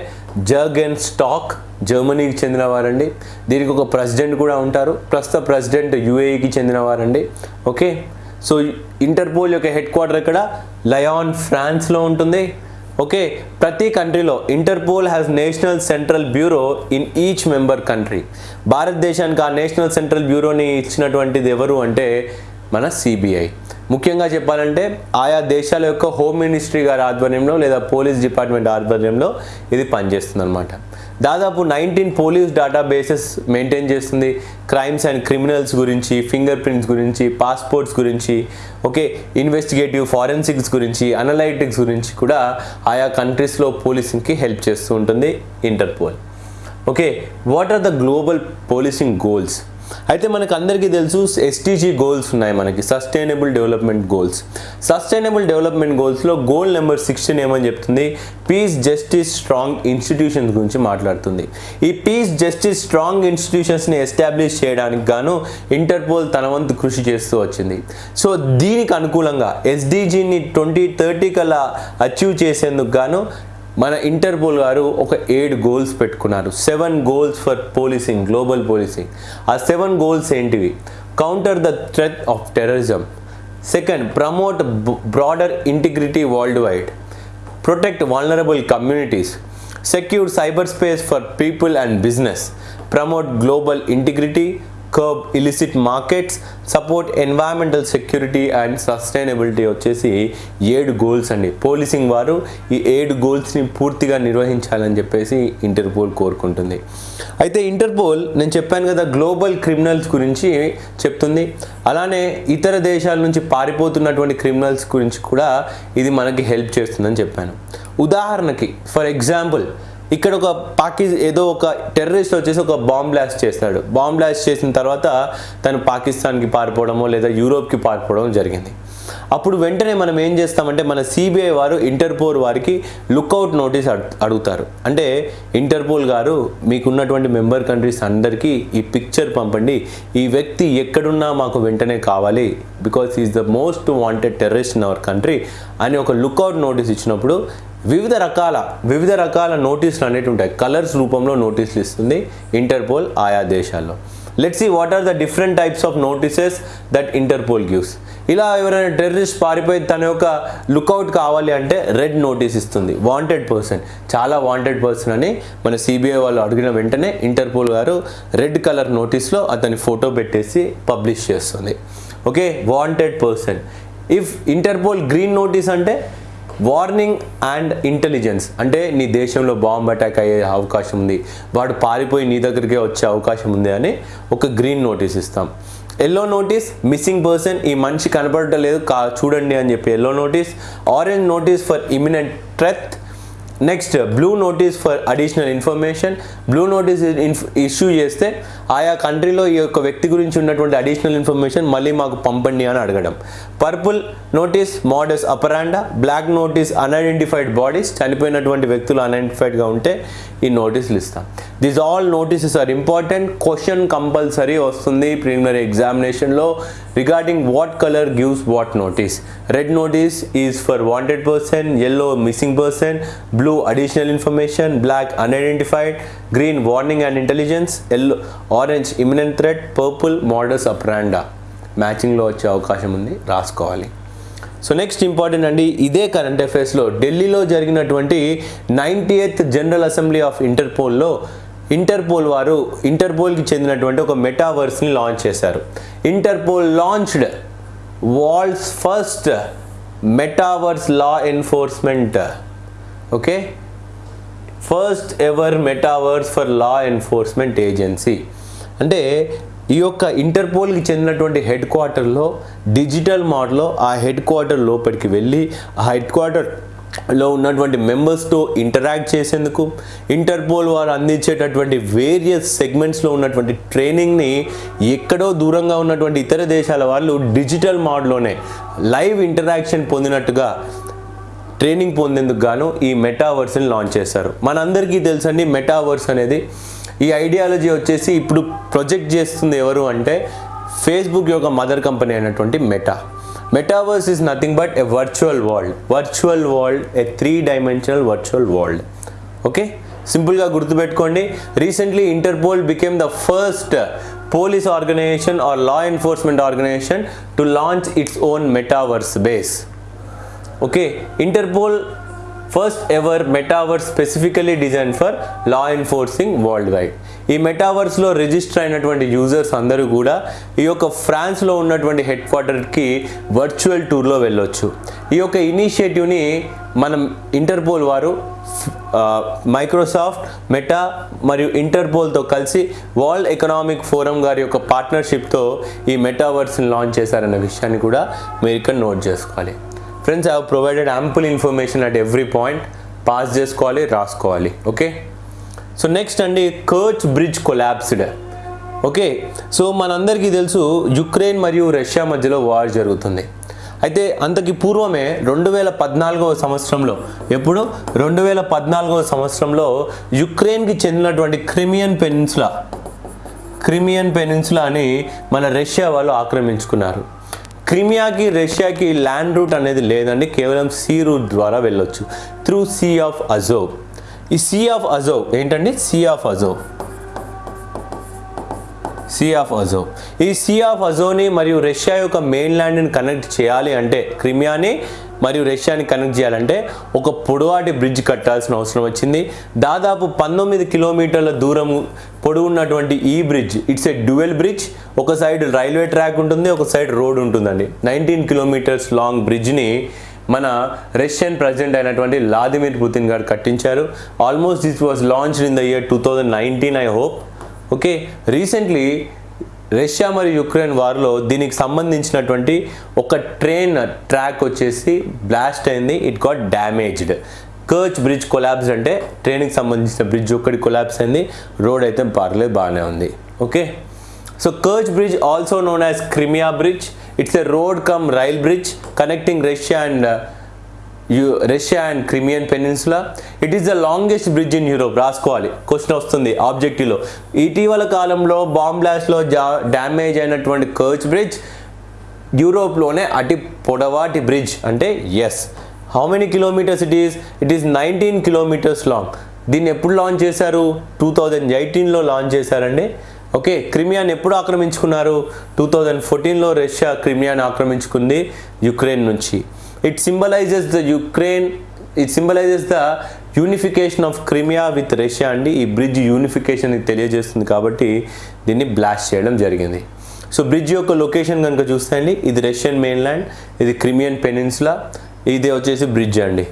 జర్గెన్ స్టాక్ జర్మనీకి చెందినవారండి దీనికి ఒక ప్రెసిడెంట్ కూడా ఉంటారు. ప్రస్తుత ప్రెసిడెంట్ యుఏఈకి చెందినవారండి ఓకే సో ఇంటర్పోల్ యొక్క హెడ్ క్వార్టర్ ఇక్కడ లయాన్ ఫ్రాన్స్లో ఉంటుంది. ఓకే ప్రతి కంట్రీలో Interpol has national central bureau in each member country భారతదేశానికి ఆ నేషనల్ సెంట్రల్ బ్యూరోని ఇచ్చినటువంటిది ఎవరు అంటే మన సిబిఐ ముఖ్యంగా చెప్పాలంటే ఆయా దేశాల యొక్క హోమ్ మినిస్ట్రీ గారి ఆధ్వర్యంలో లేదా పోలీస్ డిపార్ట్మెంట్ ఆధ్వర్యంలో ఇది పనిచేస్తుంది అనమాట దాదాపు నైన్టీన్ పోలీస్ డేటాబేసెస్ మెయింటైన్ చేస్తుంది. క్రైమ్స్ అండ్ క్రిమినల్స్ గురించి ఫింగర్ ప్రింట్స్ గురించి పాస్పోర్ట్స్ గురించి ఓకే ఇన్వెస్టిగేటివ్ ఫారెన్సిక్స్ గురించి అనలైటిక్స్ గురించి కూడా ఆయా కంట్రీస్లో పోలీసింగ్కి హెల్ప్ చేస్తూ ఉంటుంది Interpol okay what are the global policing goals అయితే మనకు అందరికీ తెలుసు ఎస్టీజీ గోల్స్ ఉన్నాయి మనకి. Sustainable development goals sustainable development గోల్స్లో goal number sixteen ఏమని చెప్తుంది? పీస్ జస్టిస్ స్ట్రాంగ్ ఇన్స్టిట్యూషన్స్ గురించి మాట్లాడుతుంది. ఈ పీస్ జస్టిస్ స్ట్రాంగ్ ఇన్స్టిట్యూషన్స్ని ఎస్టాబ్లిష్ చేయడానికి గాను ఇంటర్పోల్ తన వంతు కృషి చేస్తూ వచ్చింది. సో దీనికి అనుకూలంగా ఎస్డీజీని ట్వంటీ థర్టీ కల్లా అచీవ్ చేసేందుకు గాను మన ఇంటర్పోల్ గారు ఒక ఏడు గోల్స్ పెట్టుకున్నారు. Seven goals for policing global policing ఆ సెవెన్ గోల్స్ ఏంటివి? Counter the threat of terrorism second promote broader integrity world wide protect vulnerable communities secure cyber space for people and business promote global integrity curb illicit markets support environmental security and sustainability వచ్చేసి ఏడు గోల్స్ అండి. పోలీసింగ్ వారు ఈ ఏడు గోల్స్ని పూర్తిగా నిర్వహించాలని చెప్పేసి ఇంటర్పోల్ కోరుకుంటుంది. అయితే ఇంటర్పోల్ నేను చెప్పాను కదా గ్లోబల్ క్రిమినల్స్ గురించి చెప్తుంది. అలానే ఇతర దేశాల నుంచి పారిపోతున్నటువంటి క్రిమినల్స్ గురించి కూడా ఇది మనకి హెల్ప్ చేస్తుందని చెప్పాను. ఉదాహరణకి ఫర్ ఎగ్జాంపుల్ ఇక్కడ ఒక పాకి ఏదో ఒక టెర్రరిస్ట్ వచ్చేసి ఒక బాంబ్ బ్లాస్ట్ చేస్తాడు. బాంబ్ బ్లాస్ట్ చేసిన తర్వాత తను పాకిస్తాన్కి పారిపోవడమో లేదా యూరోప్కి పారిపోవడం జరిగింది. అప్పుడు వెంటనే మనం ఏం చేస్తామంటే మన సిబిఐ వారు ఇంటర్పోల్ వారికి లుక్అవుట్ నోటీస్ అడుగుతారు. అంటే ఇంటర్పోల్ గారు మీకున్నటువంటి మెంబర్ కంట్రీస్ అందరికీ ఈ పిక్చర్ పంపండి. ఈ వ్యక్తి ఎక్కడున్నా మాకు వెంటనే కావాలి. Because is the most wanted terrorist in our country అని ఒక లుక్అవుట్ నోటీస్ ఇచ్చినప్పుడు వివిధ రకాల వివిధ రకాల నోటీసులు అనేవి ఉంటాయి. కలర్స్ రూపంలో నోటీసులు ఇస్తుంది ఇంటర్పోల్ ఆయా దేశాల్లో. Let see what are the different types of notices that Interpol gives ఇలా ఎవరైనా టెర్రరిస్ట్ పారిపోయి తన యొక్క లుక్అవుట్ కావాలి అంటే రెడ్ నోటీస్ ఇస్తుంది. వాంటెడ్ పర్సన్ చాలా వాంటెడ్ పర్సన్ అని మన సిబిఐ వాళ్ళు అడిగిన వెంటనే ఇంటర్పోల్ గారు రెడ్ కలర్ నోటీస్లో అతని ఫోటో పెట్టేసి పబ్లిష్ చేస్తుంది. Okay wanted person if Interpol green notice అంటే వార్నింగ్ అండ్ ఇంటెలిజెన్స్ అంటే నీ దేశంలో బాంబ్ అటాక్ అయ్యే అవకాశం ఉంది. వాడు పారిపోయి నీ దగ్గరికే వచ్చే అవకాశం ఉంది అని ఒక గ్రీన్ నోటీస్ ఇస్తాం. ఎల్లో నోటీస్ మిస్సింగ్ పర్సన్ ఈ మనిషి కనపడటలేదు కా చూడండి అని చెప్పి yellow notice orange notice for imminent threat next blue notice for additional information blue notice issue చేస్తే ఆయా కంట్రీలో ఈ యొక్క వ్యక్తి గురించి ఉన్నటువంటి అడిషనల్ ఇన్ఫర్మేషన్ మళ్ళీ మాకు పంపండి అని అడగడం. Purple notice modus operandi black notice unidentified bodies చనిపోయినటువంటి వ్యక్తులు అన్ఐడెంటిఫైడ్గా ఉంటే ఈ నోటీసులు ఇస్తాం. This all notices are important question compulsory వస్తుంది ప్రిలిమినరీ ఎగ్జామినేషన్లో regarding what colour gives what notice red notice is for wanted person yellow missing person blue blue additional information black unidentified green warning and intelligence yellow orange imminent threat purple modus operandi మ్యాచింగ్లో వచ్చే అవకాశం ఉంది రాసుకోవాలి. సో నెక్స్ట్ ఇంపార్టెంట్ అండి ఇదే కరెంట్ అఫైర్స్లో ఢిల్లీలో జరిగినటువంటి ninety eighth general assembly of ఇంటర్పోల్లో Interpol వారు ఇంటర్పోల్కి చెందినటువంటి ఒక మెటావర్స్ని లాంచ్ చేశారు. Interpol launched world's first metaverse law enforcement okay first ever metaverse for law enforcement agency అంటే ఈ యొక్క ఇంటర్పోల్కి చెందినటువంటి హెడ్ క్వార్టర్లో డిజిటల్ మోడ్లో ఆ హెడ్ క్వార్టర్ లోపలికి వెళ్ళి ఆ హెడ్ క్వార్టర్లో ఉన్నటువంటి మెంబర్స్తో ఇంటరాక్ట్ చేసేందుకు ఇంటర్పోల్ వారు అందించేటటువంటి వేరియస్ సెగ్మెంట్స్లో ఉన్నటువంటి ట్రైనింగ్ని ఎక్కడో దూరంగా ఉన్నటువంటి ఇతర దేశాల వాళ్ళు డిజిటల్ మోడ్లోనే లైవ్ ఇంటరాక్షన్ పొందినట్టుగా ట్రైనింగ్ పొందేందుకు గాను ఈ మెటావర్స్ని లాంచ్ చేశారు. మనందరికీ తెలుసండి మెటావర్స్ అనేది ఈ ఐడియాలజీ వచ్చేసి ఇప్పుడు ప్రొజెక్ట్ చేస్తుంది ఎవరు అంటే ఫేస్బుక్ యొక్క మదర్ కంపెనీ అయినటువంటి Meta. Metaverse is nothing but a virtual world virtual world a three dimensional virtual world okay సింపుల్గా గుర్తుపెట్టుకోండి. Recently Interpol became the first police organization or law enforcement organization to launch its own metaverse base okay Interpol first ever metaverse specifically design for law enforcing world wide ఈ మెటావర్స్లో రిజిస్టర్ అయినటువంటి యూజర్స్ అందరూ కూడా ఈ యొక్క ఫ్రాన్స్లో ఉన్నటువంటి హెడ్ క్వార్టర్కి వర్చువల్ టూర్లో వెళ్ళొచ్చు. ఈ యొక్క ఇనిషియేటివ్ని మనం ఇంటర్పోల్ వారు మైక్రోసాఫ్ట్ మెటా మరియు ఇంటర్పోల్తో కలిసి వరల్డ్ ఎకనామిక్ ఫోరం గారి యొక్క పార్ట్నర్షిప్తో ఈ మెటావర్స్ని లాంచ్ చేశారన్న విషయాన్ని కూడా మీరు ఇక్కడ నోట్ చేసుకోవాలి. Friends I provided ample information at every point pass చేసుకోవాలి రాసుకోవాలి. ఓకే సో నెక్స్ట్ అండి Kerch bridge collapsed okay so మనందరికీ తెలుసు యుక్రెయిన్ మరియు రష్యా మధ్యలో వార్ జరుగుతుంది. అయితే అంతకి పూర్వమే రెండు వేల పద్నాలుగవ సంవత్సరంలో ఎప్పుడు? రెండు వేల పద్నాలుగవ సంవత్సరంలో యుక్రెయిన్కి చెందినటువంటి క్రిమియన్ పెనిన్సులా క్రిమియన్ పెనిన్సులా అని మన రష్యా వాళ్ళు ఆక్రమించుకున్నారు. క్రిమియాకి రష్యాకి ల్యాండ్ రూట్ అనేది లేదండి. కేవలం సీ రూట్ ద్వారా వెళ్ళొచ్చు. Through sea of Azov. ఈ సీ ఆఫ్ అజోవ్ ఏంటండి? Sea of Azov. Sea of Azov ఈ సీ ఆఫ్ అజోని మరియు రష్యా యొక్క మెయిన్ ల్యాండ్ని కనెక్ట్ చేయాలి అంటే క్రిమియాని మరియు రష్యాని కనెక్ట్ చేయాలంటే ఒక పొడవాటి బ్రిడ్జ్ కట్టాల్సిన అవసరం వచ్చింది. దాదాపు పంతొమ్మిది కిలోమీటర్ల దూరం పొడవున్నటువంటి ఈ bridge it's a dual bridge ఒక సైడ్ రైల్వే ట్రాక్ ఉంటుంది ఒక సైడ్ రోడ్ ఉంటుందండి. నైన్టీన్ కిలోమీటర్స్ లాంగ్ బ్రిడ్జ్ని మన రష్యన్ ప్రెసిడెంట్ అయినటువంటి వ్లాదిమిర్ పుతిన్ గారు కట్టించారు. Almost this was launch in the year two thousand nineteen I hope okay recently Russia మరియు యుక్రెయిన్ వార్లో దీనికి సంబంధించినటువంటి ఒక ట్రైన్ ట్రాక్ వచ్చేసి బ్లాస్ట్ అయింది. It got damaged Kerch bridge collapse అంటే ట్రైన్కి సంబంధించిన బ్రిడ్జ్ ఒక్కటి కొలాబ్స్ అయింది. రోడ్ అయితే పర్లేదు బాగానే ఉంది. Okay so Kerch bridge also known as Crimea bridge it's a road cum rail bridge connecting Russia and Russia and Crimean peninsula? It is the longest bridge in Europe రాసుకోవాలి. క్వశ్చన్ వస్తుంది. ఆబ్జెక్టివ్లో ఇటీవల కాలంలో బాంబ్ బ్లాస్ట్లో జా డ్యామేజ్ అయినటువంటి కర్చ్ బ్రిడ్జ్ యూరోప్లోనే అతి పొడవాటి బ్రిడ్జ్ అంటే yes how many kilometres it is it is nineteen kilometres long దీన్ని ఎప్పుడు లాంచ్ చేశారు? టూ థౌజండ్ ఎయిటీన్లో లాంచ్ చేశారండి. ఓకే క్రిమియాని ఎప్పుడు ఆక్రమించుకున్నారు? టూ థౌజండ్ ఫోర్టీన్లో రష్యా క్రిమియాని ఆక్రమించుకుంది యుక్రెయిన్ నుంచి. It symbolizes the Ukraine it symbolizes the unification of Crimea with Russia అండి. ఈ బ్రిడ్జ్ యూనిఫికేషన్ తెలియజేస్తుంది కాబట్టి దీన్ని బ్లాస్ట్ చేయడం జరిగింది. సో బ్రిడ్జ్ యొక్క లొకేషన్ కనుక చూస్తే అండి ఇది రష్యన్ మెయిన్ల్యాండ్ ఇది క్రిమియన్ పెనిన్సులా ఇది వచ్చేసి బ్రిడ్జ్ అండి.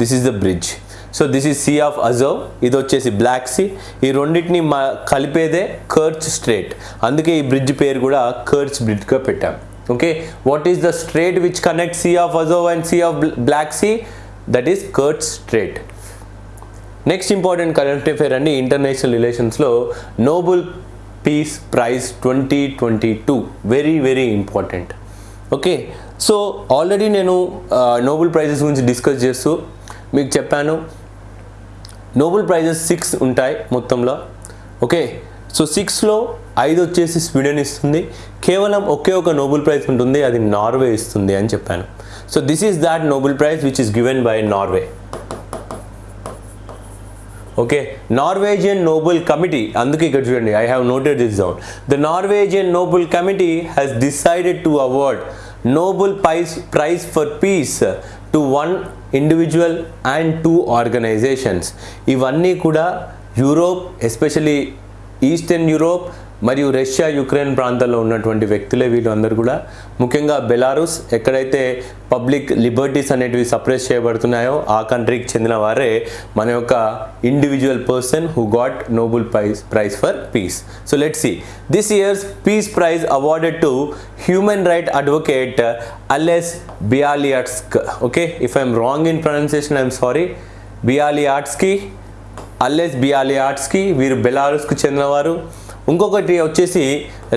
This is the bridge so this is sea of Azov ఇది వచ్చేసి బ్లాక్ సీ ఈ రెండింటిని మా కలిపేదే కర్చ్ స్ట్రేట్ అందుకే ఈ బ్రిడ్జ్ పేరు కూడా కర్చ్ బ్రిడ్జ్గా పెట్టాం. Okay what is the strait which connect sea of Azov and sea of black sea that is Kerch strait next important current affair అండి international రిలేషన్స్లో Nobel peace prize twenty twenty two very very important okay so already నేను నోబుల్ ప్రైజెస్ గురించి డిస్కస్ చేస్తూ మీకు చెప్పాను. నోబుల్ ప్రైజెస్ సిక్స్ ఉంటాయి మొత్తంలో. ఓకే సో సిక్స్లో ఐదు వచ్చేసి స్వీడన్ ఇస్తుంది. కేవలం ఒకే ఒక నోబెల్ ప్రైజ్ ఉంటుంది. అది నార్వే ఇస్తుంది అని చెప్పాను. So this is that Nobel prize which is given by Norway okay Norwegian Nobel committee అందుకే ఇక్కడ చూడండి I have noted this down the Norwegian Nobel committee has decided to award Nobel prize prize for peace to one individual and two organisations ఇవన్నీ కూడా యూరోప్ ఎస్పెషలీ ఈస్టర్న్ యూరోప్ మరియు రష్యా యుక్రెయిన్ ప్రాంతాల్లో ఉన్నటువంటి వ్యక్తులే వీళ్ళు అందరూ కూడా. ముఖ్యంగా బెలారూస్ ఎక్కడైతే పబ్లిక్ లిబర్టీస్ అనేటివి సప్రెస్ చేయబడుతున్నాయో ఆ కంట్రీకి చెందిన వారే మన యొక్క individual person who got Nobel prize prize for peace so let see this year's peace prize awarded to human right advocate Ales Bialiatski okay if I'm wrong in pronunciation I'm sorry Bialiatski Ales Bialiatski వీరు బెలారస్కు చెందినవారు. ఇంకొకటి వచ్చేసి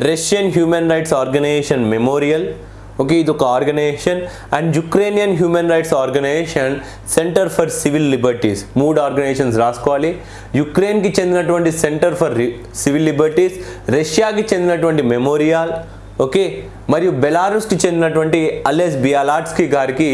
Russian human rights organization Memorial. Okay ఇది ఒక organization. And Ukrainian human rights organization centre for civil liberties. మూడు ఆర్గనైజేషన్స్ రాసుకోవాలి. యుక్రెయిన్కి చెందినటువంటి సెంటర్ ఫర్ సివిల్ లిబర్టీస్ రష్యాకి చెందినటువంటి మెమోరియల్. ఓకే మరియు బెలారస్కి చెందినటువంటి అలెస్ బియాలాట్స్కి గారికి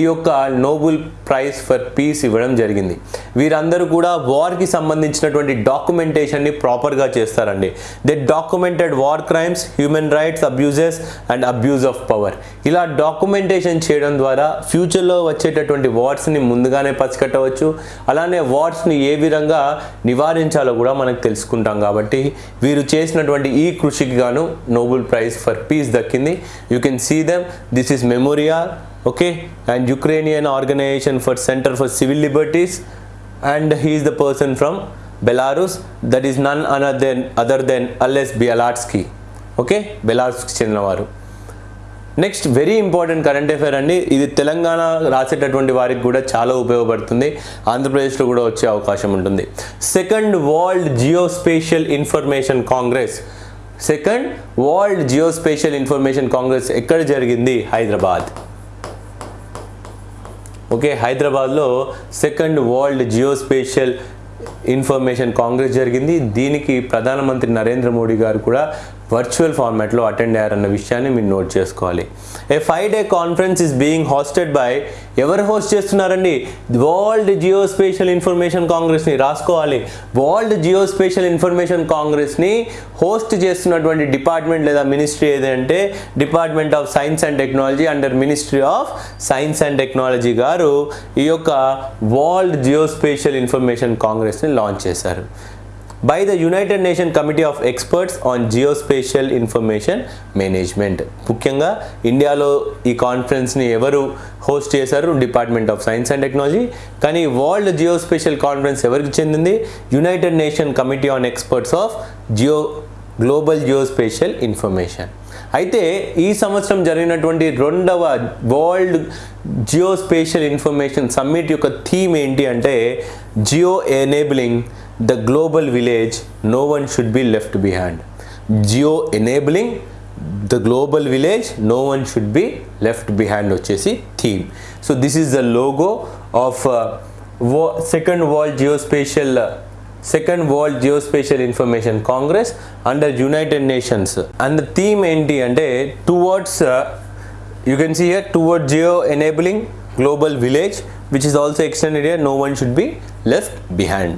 ఈ యొక్క నోబుల్ ప్రైజ్ ఫర్ పీస్ ఇవ్వడం జరిగింది. వీరందరూ కూడా వార్కి సంబంధించినటువంటి డాక్యుమెంటేషన్ని ప్రాపర్గా చేస్తారండి. They documented war crimes human rights abuses and abuse of power ఇలా డాక్యుమెంటేషన్ చేయడం ద్వారా ఫ్యూచర్లో వచ్చేటటువంటి వార్స్ని ముందుగానే పసికట్టవచ్చు. అలానే వార్స్ని ఏ విధంగా నివారించాలో కూడా మనకు తెలుసుకుంటాం కాబట్టి వీరు చేసినటువంటి ఈ కృషికి గాను నోబెల్ ప్రైజ్ ఫర్ పీస్ దక్కింది. You can see them this is Memorial okay? And ukrainian organization for center for civil liberties. And he is the person from belarus. That is none other than other than ales bialatsky okay బెలారస్కి చెందినవారు next very important current affair అండి. ఇది తెలంగాణ రాసేటటువంటి వారికి కూడా చాలా ఉపయోగపడుతుంది. ఆంధ్రప్రదేశ్లో కూడా వచ్చే అవకాశం ఉంటుంది. Second world geospatial information congress second world geospatial information congress ఎక్కడ జరిగింది? హైదరాబాద్. ఓకే హైదరాబాద్లో second world geospatial information congress జరిగింది. దీనికి ప్రధానమంత్రి నరేంద్ర మోడీ గారు కూడా వర్చువల్ ఫార్మాట్లో అటెండ్ అయ్యారన్న విషయాన్ని మీరు నోట్ చేసుకోవాలి. A five day conference is being hosted by ఎవరు హోస్ట్ చేస్తున్నారండి? వరల్డ్ జియోస్పేషియల్ ఇన్ఫర్మేషన్ కాంగ్రెస్ని రాసుకోవాలి. వరల్డ్ జియోస్పేషియల్ ఇన్ఫర్మేషన్ కాంగ్రెస్ని హోస్ట్ చేస్తున్నటువంటి డిపార్ట్మెంట్ లేదా మినిస్ట్రీ ఏదంటే department of science and technology under ministry of science and technology గారు ఈ యొక్క వరల్డ్ జియోస్పేషల్ ఇన్ఫర్మేషన్ కాంగ్రెస్ని లాంచ్ చేశారు. By the united nation committee of experts on geospatial information management ముఖ్యంగా ఇండియాలో ఈ కాన్ఫరెన్స్ని ఎవరు హోస్ట్ చేశారు? Department of science and technology కానీ వరల్డ్ జియోస్పేషియల్ కాన్ఫరెన్స్ ఎవరికి చెందింది? United nation committee on experts of geo global geospatial information అయితే ఈ సంవత్సరం జరిగినటువంటి రెండవ వరల్డ్ జియోస్పేషియల్ ఇన్ఫర్మేషన్ సమ్మిట్ యొక్క థీమ్ ఏంటి అంటే geo enabling. The global village no one should be left behind geo enabling the global village no one should be left behind వచ్చేసి theme so this is the logo of second world geospatial second world geospatial information congress under united nations and the theme ఏంటి అంటే towards you can see here toward geo enabling global village which is also extended here no one should be left behind.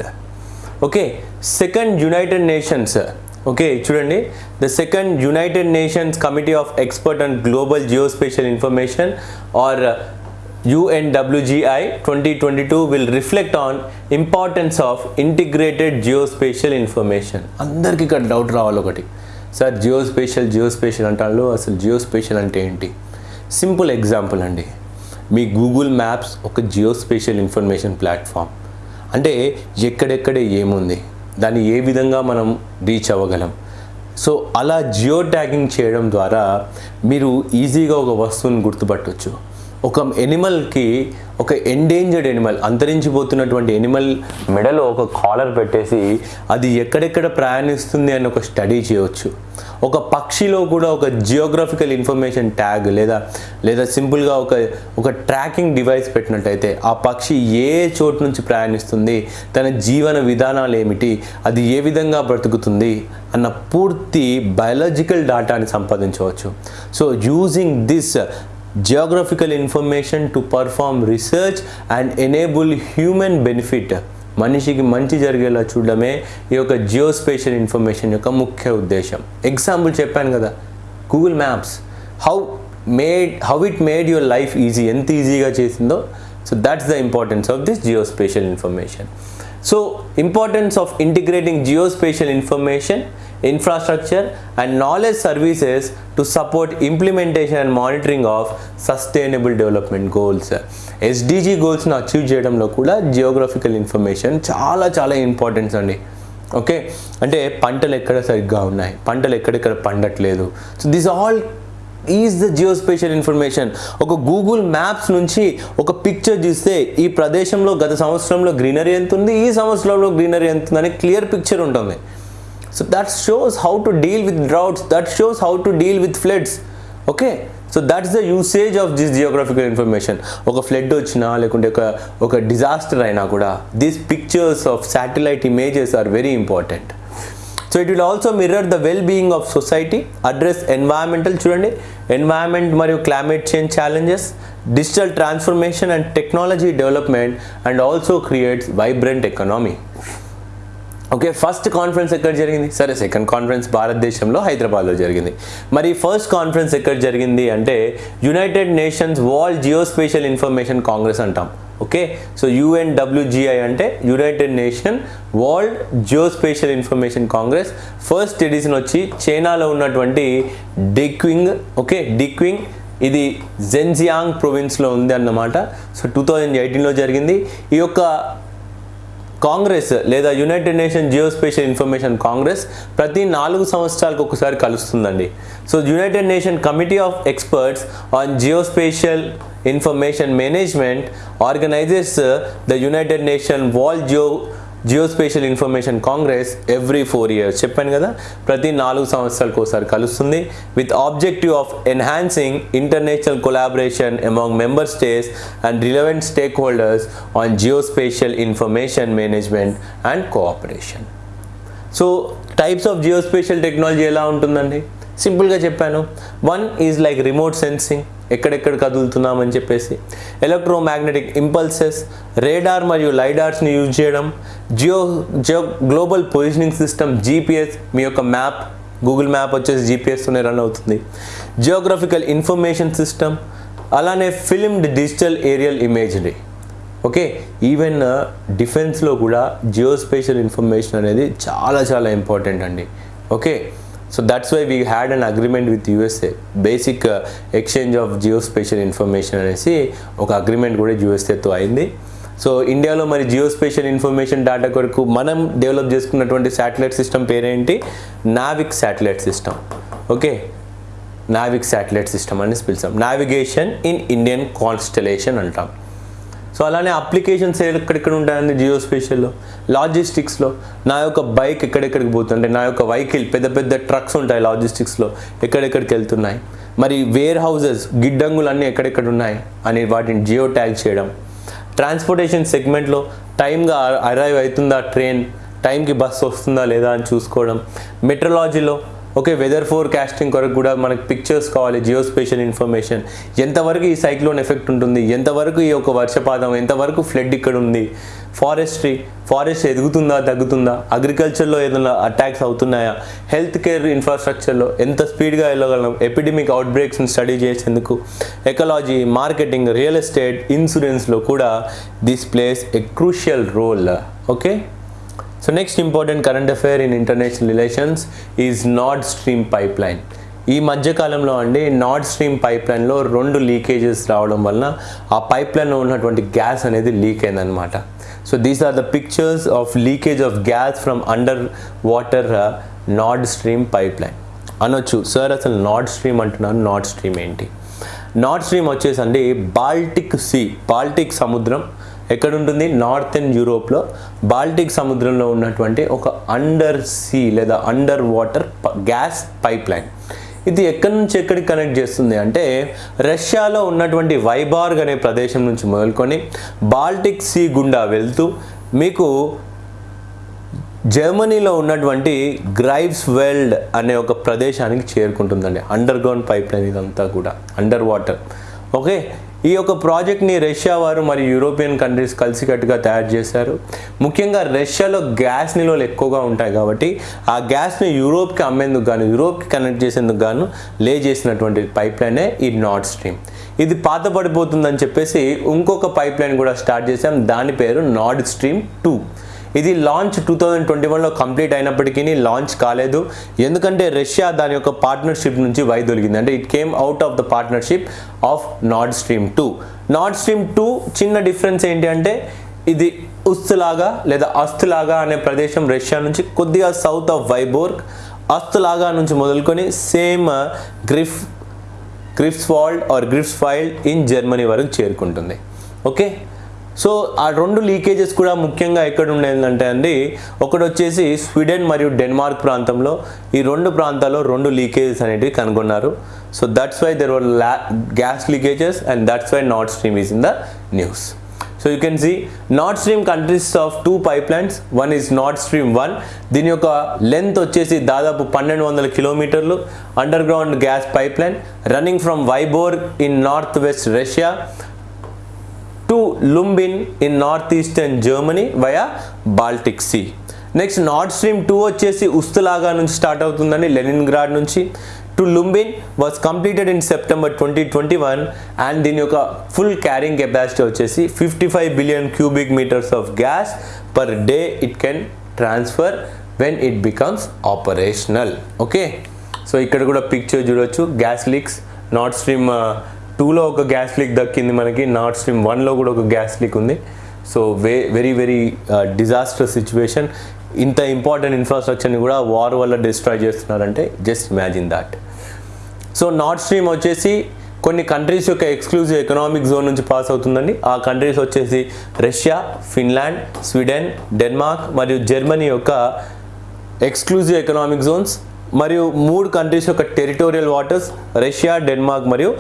Okay second united nations okay చూడండి. The second united nations committee of expert and global geospatial information or UNWGI twenty twenty two will reflect on importance of integrated geospatial information అందరికీ ఇక్కడ డౌట్ రావాలి ఒకటి. సార్ జియోస్పేషల్ జియోస్పేషల్ అంటాడు అసలు జియోస్పేషల్ అంటే ఏంటి? సింపుల్ ఎగ్జాంపుల్ అండి. మీ గూగుల్ మ్యాప్స్ ఒక జియోస్పేషల్ ఇన్ఫర్మేషన్ ప్లాట్ఫామ్ అంటే ఎక్కడెక్కడ ఏముంది? దాన్ని ఏ విధంగా మనం రీచ్ అవ్వగలం? సో అలా జియో ట్యాగింగ్ చేయడం ద్వారా మీరు ఈజీగా ఒక వస్తువుని గుర్తుపట్టవచ్చు ఒక ఎనిమల్కి ఒక ఎండేంజర్డ్ ఎనిమల్ అంతరించిపోతున్నటువంటి ఎనిమల్ మెడలో ఒక కాలర్ పెట్టేసి అది ఎక్కడెక్కడ ప్రయాణిస్తుంది అని ఒక స్టడీ చేయవచ్చు ఒక పక్షిలో కూడా ఒక జియోగ్రఫికల్ ఇన్ఫర్మేషన్ ట్యాగ్ లేదా లేదా సింపుల్గా ఒక ఒక ట్రాకింగ్ డివైస్ పెట్టినట్టయితే ఆ పక్షి ఏ చోటు నుంచి ప్రయాణిస్తుంది తన జీవన విధానాలు ఏమిటి అది ఏ విధంగా బ్రతుకుతుంది అన్న పూర్తి బయాలజికల్ డాటాని సంపాదించవచ్చు. So using this geographical information to perform research and enable human benefit. మనిషికి మంచి జరిగేలా చూడడమే ఈ యొక్క జియోస్పేషియల్ ఇన్ఫర్మేషన్ యొక్క ముఖ్య ఉద్దేశం. ఎగ్జాంపుల్ చెప్పాను కదా Google maps how made how it made your life easy ఎంత ఈజీగా చేసిందో? So that's the importance of this geospatial information so importance of integrating geospatial information infrastructure and knowledge services to support implementation and monitoring of sustainable development goals. SDG గోల్స్ని achieve చేయడంలో కూడా జియోగ్రఫికల్ ఇన్ఫర్మేషన్ చాలా చాలా ఇంపార్టెన్స్ అండి. ఓకే అంటే పంటలు ఎక్కడ సరిగ్గా ఉన్నాయి? పంటలు ఎక్కడెక్కడ పండట్లేదు? So this all is the geospatial information ఒక గూగుల్ మ్యాప్స్ నుంచి ఒక పిక్చర్ చూస్తే ఈ ప్రదేశంలో గత సంవత్సరంలో గ్రీనరీ ఎంత ఉంది? ఈ సంవత్సరంలో గ్రీనరీ ఎంత ఉందని క్లియర్ పిక్చర్ ఉంటుంది. So that shows how to deal with droughts that shows how to deal with floods okay so that's the usage of this geographical information ఒక ఫ్లడ్ వచ్చినా లేకుంటే ఒక ఒక డిజాస్టర్ అయినా కూడా these pictures of satellite images are very important so it will also mirror the well being of society address environmental చూడండి. ఎన్వైరన్మెంట్ మరియు climate change challenges digital transformation and technology development and also creates vibrant economy okay first conference ఎక్కడ జరిగింది? సరే సెకండ్ కాన్ఫరెన్స్ భారతదేశంలో హైదరాబాద్లో జరిగింది. మరి ఫస్ట్ కాన్ఫరెన్స్ ఎక్కడ జరిగింది అంటే united nations world geospatial information congress అంటాం. ఓకే సో యుఎన్డబ్ల్యూజిఐ అంటే united nation world geospatial information congress first edition వచ్చి చైనాలో ఉన్నటువంటి డిక్వింగ్ ఓకే డిక్వింగ్ ఇది జెన్జియాంగ్ ప్రొవిన్స్లో ఉంది అన్నమాట. సో టూ థౌజండ్ ఎయిటీన్లో జరిగింది. ఈ యొక్క కాంగ్రెస్ లేదా united nation geospatial information congress ప్రతి నాలుగు సంవత్సరాలకు ఒకసారి కలుస్తుందండి. So united nation committee of experts on geospatial information management organises the united nation world geo geospatial information congress every four years. చెప్పాను కదా ప్రతి నాలుగు సంవత్సరాలకు ఒకసారి కలుస్తుంది. With objective of enhancing international collaboration among member states and relevant stakeholders on geospatial information management and cooperation so types of geospatial technology ఎలా ఉంటుందండి? సింపుల్గా చెప్పాను. One is like remote sensing ఎక్కడెక్కడ కదులుతున్నామని చెప్పేసి. ఎలక్ట్రోమాగ్నెటిక్ ఇంపల్సెస్ రేడార్ మరియు లైడార్స్ని యూజ్ చేయడం. Geo geo global positioning system GPS మీ యొక్క మ్యాప్ గూగుల్ మ్యాప్ వచ్చేసి జీపీఎస్తోనే రన్ అవుతుంది. జియోగ్రఫికల్ ఇన్ఫర్మేషన్ సిస్టమ్ అలానే filmed digital aerial imagery okay even డిఫెన్స్లో కూడా జియోస్పేషియల్ ఇన్ఫర్మేషన్ అనేది చాలా చాలా ఇంపార్టెంట్ అండి. Okay so that's why we had an agreement with USA basic exchange of geospatial information అనేసి ఒక అగ్రిమెంట్ కూడా యూఎస్ఏతో అయింది. సో ఇండియాలో మరి జియోస్పేషియల్ ఇన్ఫర్మేషన్ డేటా కొరకు మనం డెవలప్ చేసుకున్నటువంటి శాటిలైట్ సిస్టమ్ పేరేంటి? NavIC satellite system okay NavIC satellite system అని పిలుస్తాం నావిగేషన్ ఇన్ ఇండియన్ కాన్స్టలేషన్ అంటాం. సో అలానే అప్లికేషన్స్ ఎక్కడెక్కడ ఉంటాయండి జియో స్పేషల్లో లాజిస్టిక్స్లో నా యొక్క బైక్ ఎక్కడెక్కడికి పోతుంది? అంటే నా యొక్క వెహికల్ పెద్ద పెద్ద ట్రక్స్ ఉంటాయి లాజిస్టిక్స్లో ఎక్కడెక్కడికి వెళ్తున్నాయి? మరి వేర్ హౌజెస్ గిడ్డంగులు అన్నీ ఎక్కడెక్కడ ఉన్నాయి? అని వాటిని జియో ట్యాగ్ చేయడం. ట్రాన్స్పోర్టేషన్ సెగ్మెంట్లో టైంగా అరైవ్ అవుతుందా ట్రైన్ టైంకి బస్సు వస్తుందా లేదా అని చూసుకోవడం. మెట్రలాజీలో ఓకే వెదర్ ఫోర్ క్యాస్టింగ్ కొరకు కూడా మనకు పిక్చర్స్ కావాలి జియోస్పేషియల్ ఇన్ఫర్మేషన్ ఎంతవరకు ఈ సైక్లోన్ ఎఫెక్ట్ ఉంటుంది? ఎంతవరకు ఈ యొక్క వర్షపాతం? ఎంతవరకు ఫ్లడ్ ఇక్కడ ఉంది? ఫారెస్ట్రీ ఫారెస్ట్ ఎదుగుతుందా తగ్గుతుందా? అగ్రికల్చర్లో ఏదైనా అటాక్స్ అవుతున్నాయా? హెల్త్ కేర్ ఇన్ఫ్రాస్ట్రక్చర్లో ఎంత స్పీడ్గా వెళ్ళగలం? ఎపిడమిక్ అవుట్బ్రేక్స్ని స్టడీ చేసేందుకు. ఎకలాజీ మార్కెటింగ్ రియల్ ఎస్టేట్ ఇన్సూరెన్స్లో కూడా this plays a crucial role okay so next important current affair in international relations is Nord Stream pipeline ఈ మధ్యకాలంలో అండి నార్డ్ స్ట్రీమ్ పైప్ లైన్లో రెండు లీకేజెస్ రావడం వలన ఆ పైప్ లైన్లో ఉన్నటువంటి గ్యాస్ అనేది లీక్ అయిందనమాట so these are the pictures of leakage of gas from underwater Nord Stream pipeline అనొచ్చు సార్ అసలు నార్డ్ స్ట్రీమ్ అంటున్నాను నార్డ్ స్ట్రీమ్ ఏంటి? నార్డ్ స్ట్రీమ్ వచ్చేసి అండి బాల్టిక్ సీ బాల్టిక్ సముద్రం ఎక్కడ ఉంటుంది నార్థన్ యూరోప్లో. బాల్టిక్ సముద్రంలో ఉన్నటువంటి ఒక అండర్ సీ లేదా under water gas pipe line ఇది ఎక్కడి నుంచి ఎక్కడికి కనెక్ట్ చేస్తుంది అంటే రష్యాలో ఉన్నటువంటి వైబార్గ్ అనే ప్రదేశం నుంచి మొదలుకొని బాల్టిక్ సీ గుండా వెళ్తూ మీకు జర్మనీలో ఉన్నటువంటి గ్రైవ్స్ వెల్డ్ అనే ఒక ప్రదేశానికి చేరుకుంటుందండి. అండర్ గ్రౌండ్ పైప్ లైన్ ఇదంతా కూడా. Underwater. ఓకే? ఈ యొక్క ప్రాజెక్ట్ని రష్యా వారు మరియు యూరోపియన్ కంట్రీస్ కలిసికట్టుగా తయారు చేశారు. ముఖ్యంగా రష్యాలో గ్యాస్ నిల్వలు ఎక్కువగా ఉంటాయి కాబట్టి ఆ గ్యాస్ని యూరోప్కి అమ్మేందుకు గాను యూరోప్కి కనెక్ట్ చేసేందుకు గాను లే చేసినటువంటి పైప్ లైనే ఈ నార్డ్ స్ట్రీమ్ ఇది పాత పడిపోతుందని చెప్పేసి ఇంకొక పైప్ లైన్ కూడా స్టార్ట్ చేసాం దాని పేరు నార్డ్ స్ట్రీమ్ టూ ఇది లాంచ్ టూ థౌజండ్ ట్వంటీ వన్లో కంప్లీట్ అయినప్పటికీ లాంచ్ కాలేదు. ఎందుకంటే రష్యా దాని యొక్క పార్ట్నర్షిప్ నుంచి వైదొలిగింది అంటే it came out of the partnership of Nord Stream two Nord Stream two చిన్న డిఫరెన్స్ ఏంటి అంటే ఇది ఉస్తులాగా లేదా అస్తులాగా అనే ప్రదేశం రష్యా నుంచి కొద్దిగా సౌత్ ఆఫ్ వైబోర్గ్ అస్తులాగా నుంచి మొదలుకొని same గ్రిఫ్ Greifswald or Greifswald in Germany వరకు చేరుకుంటుంది. ఓకే సో ఆ రెండు లీకేజెస్ కూడా ముఖ్యంగా ఎక్కడ ఉండేదంటే అండి ఒకటి వచ్చేసి స్వీడన్ మరియు డెన్మార్క్ ప్రాంతంలో. ఈ రెండు ప్రాంతాల్లో రెండు లీకేజెస్ అనేటివి కనుగొన్నారు. So that's why there were gas leakages and that's why North Stream is in the news so you can see North Stream countries of two pipelines one is North Stream one దీని యొక్క లెంత్ వచ్చేసి దాదాపు పన్నెండు వందల కిలోమీటర్లు. Underground gas pipeline running from Vyborg in north west Russia to Lubmin in north eastern Germany via Baltic sea next Nord Stream two వచ్చేసి ఉస్తులాగా నుంచి స్టార్ట్ అవుతుందండి లెనిన్ గ్రాడ్ నుంచి. To Lubmin was completed in September twenty twenty one and దీని యొక్క ఫుల్ క్యారింగ్ కెపాసిటీ వచ్చేసి fifty five billion cubic metres of gas per day it can transfer when it becomes operational okay so ఇక్కడ కూడా పిక్చర్ చూడొచ్చు. గ్యాస్ లీక్స్ నార్డ్ స్ట్రీమ్ టూలో ఒక గ్యాస్ లీక్ దక్కింది మనకి నార్త్ స్ట్రీమ్ వన్లో కూడా ఒక గ్యాస్ లీక్ ఉంది. So we very very disaster situation ఇంత ఇంపార్టెంట్ ఇన్ఫ్రాస్ట్రక్చర్ని కూడా వార్ వల్ల డిస్ట్రాయ్ చేస్తున్నారంటే just imagine that so North Stream వచ్చేసి కొన్ని కంట్రీస్ యొక్క ఎక్స్క్లూజివ్ ఎకనామిక్ జోన్ నుంచి పాస్ అవుతుందండి. ఆ కంట్రీస్ వచ్చేసి రష్యా ఫిన్లాండ్ స్వీడన్ డెన్మార్క్ మరియు జర్మనీ యొక్క ఎక్స్క్లూజివ్ ఎకనామిక్ జోన్స్ మరియు మూడు కంట్రీస్ యొక్క టెరిటోరియల్ వాటర్స్ రష్యా డెన్మార్క్ మరియు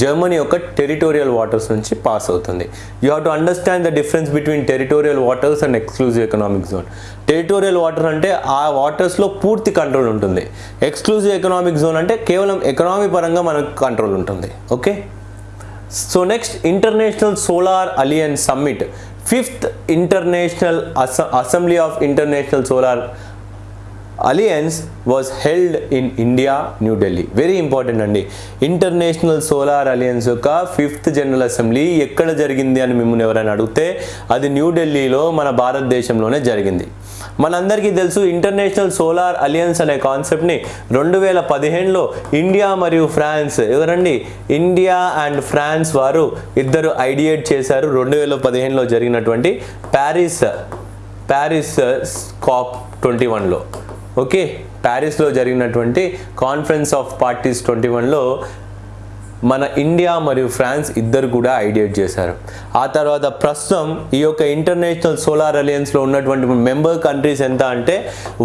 జర్మనీ యొక్క టెరిటోరియల్ వాటర్స్ నుంచి పాస్ అవుతుంది. You have to understand the difference between territorial waters and exclusive economic zone territorial water అంటే ఆ వాటర్స్లో పూర్తి కంట్రోల్ ఉంటుంది. ఎక్స్క్లూజివ్ ఎకనామిక్ జోన్ అంటే కేవలం ఎకనామీ పరంగా మనకు కంట్రోల్ ఉంటుంది. Okay so next international solar alliance summit fifth international assembly of international solar alliance was held in India New Delhi very important అండి. ఇంటర్నేషనల్ సోలార్ అలియన్స్ యొక్క ఫిఫ్త్ జనరల్ అసెంబ్లీ ఎక్కడ జరిగింది అని మిమ్మల్ని ఎవరైనా అడిగితే అది న్యూఢిల్లీలో మన భారతదేశంలోనే జరిగింది. మనందరికీ తెలుసు ఇంటర్నేషనల్ సోలార్ అలియన్స్ అనే కాన్సెప్ట్ని రెండు వేల పదిహేనులో ఇండియా మరియు ఫ్రాన్స్ ఎవరండి? ఇండియా అండ్ ఫ్రాన్స్ వారు ఇద్దరు ఐడియేట్ చేశారు రెండు వేల పదిహేనులో జరిగినటువంటి ప్యారిస్ ప్యారిస్ కాప్ ట్వంటీ వన్లో ఓకే ప్యారిస్లో జరిగినటువంటి కాన్ఫరెన్స్ ఆఫ్ పార్టీస్ ట్వంటీ వన్లో మన ఇండియా మరియు ఫ్రాన్స్ ఇద్దరు కూడా ఐడియేట్ చేశారు. ఆ తర్వాత ప్రస్తుతం ఈ యొక్క ఇంటర్నేషనల్ సోలార్ అలయన్స్లో ఉన్నటువంటి మెంబర్ కంట్రీస్ ఎంత అంటే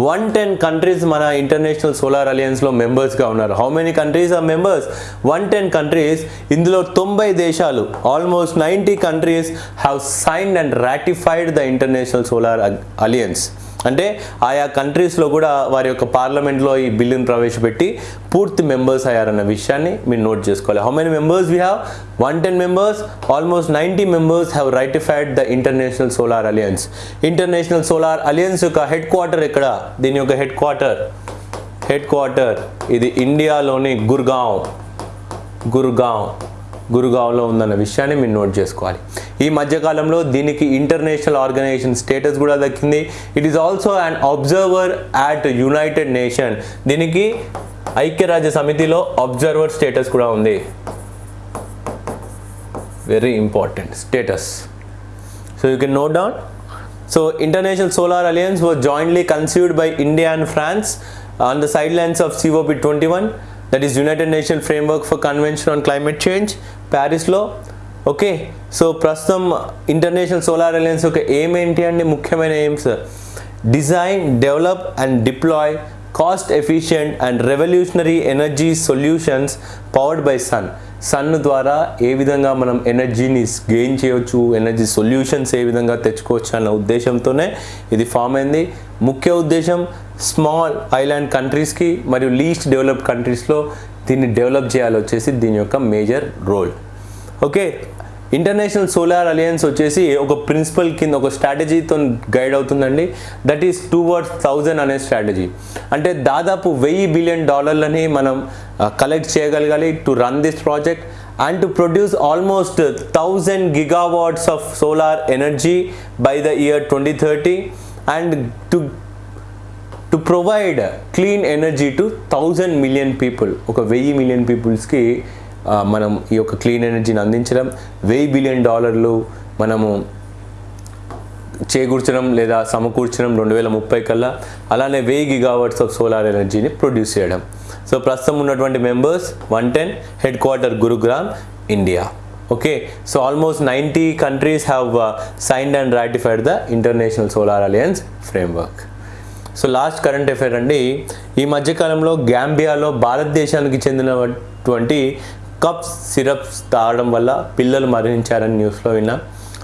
వన్ టెన్ కంట్రీస్ మన ఇంటర్నేషనల్ సోలార్ అలయన్స్లో మెంబర్స్గా ఉన్నారు. How many countries are members one ten countries ఇందులో తొంభై దేశాలు almost ninety countries have signed and ratified the international solar alliance అంటే ఆయా కంట్రీస్లో కూడా వారి యొక్క పార్లమెంట్లో ఈ బిల్లును ప్రవేశపెట్టి పూర్తి మెంబర్స్ అయ్యారన్న విషయాన్ని మీరు నోట్ చేసుకోవాలి. How many members we have one ten members almost ninety members have ratified the international solar alliance international solar alliance యొక్క హెడ్ క్వార్టర్ ఎక్కడ? దీని యొక్క హెడ్ క్వార్టర్ హెడ్ క్వార్టర్ ఇది ఇండియాలోని గుర్గావ్. గుర్గావ్. గురుగావ్లో ఉందన్న విషయాన్ని మీరు నోట్ చేసుకోవాలి. ఈ మధ్యకాలంలో దీనికి ఇంటర్నేషనల్ ఆర్గనైజేషన్ స్టేటస్ కూడా దక్కింది. It is also an observer at united nation దీనికి ఐక్యరాజ్య సమితిలో అబ్జర్వర్ స్టేటస్ కూడా ఉంది. Very important status so you can note down so international solar alliance was jointly conceived by India and France on the sidelines of COP21 that is United Nations Framework for Convention on Climate Change ప్యారిస్లో. ఓకే సో ప్రస్తుతం ఇంటర్నేషనల్ సోలార్ అలయన్స్ యొక్క ఎయిమ్ ఏంటి అండి? ముఖ్యమైన aims design develop and deploy cost efficient and revolutionary energy solutions powered by sun. Sun ద్వారా ఏ విధంగా మనం ఎనర్జీని గెయిన్ చేయవచ్చు ఎనర్జీ సొల్యూషన్స్ ఏ విధంగా తెచ్చుకోవచ్చు అన్న ఉద్దేశంతోనే ఇది ఫామ్ అయింది. ముఖ్య ఉద్దేశం స్మాల్ ఐలాండ్ కంట్రీస్కి మరియు లీస్ట్ డెవలప్డ్ కంట్రీస్లో దీన్ని డెవలప్ చేయాలి వచ్చేసి దీని యొక్క major role. Okay international solar alliance వచ్చేసి ఒక ప్రిన్సిపల్ కింద ఒక స్ట్రాటజీతో గైడ్ అవుతుందండి. That is towards thousand అనే స్ట్రాటజీ. అంటే దాదాపు వెయ్యి బిలియన్ డాలర్లని మనం కలెక్ట్ చేయగలగాలి to run this project and to produce almost thousand gigawatts of solar energy by the year twenty thirty and to to provide clean energy to thousand million people. ఒక వెయ్యి మిలియన్ పీపుల్స్కి మనం ఈ యొక్క క్లీన్ ఎనర్జీని అందించడం వెయ్యి బిలియన్ డాలర్లు మనము చేకూర్చడం లేదా సమకూర్చడం రెండు వేల ముప్పై కల్లా అలానే వెయ్యి గిగావర్ట్స్ ఆఫ్ సోలార్ ఎనర్జీని ప్రొడ్యూస్ చేయడం. సో ప్రస్తుతం ఉన్నటువంటి members one ten headquarter Gurugram India. Okay? So almost ninety countries have signed and ratified the international solar alliance framework so last current affair అండి. ఈ మధ్యకాలంలో గ్యాంబియాలో భారతదేశానికి చెందినటువంటి కప్స్ సిరప్స్ తాగడం వల్ల పిల్లలు మరణించారని న్యూస్లో విన్నా.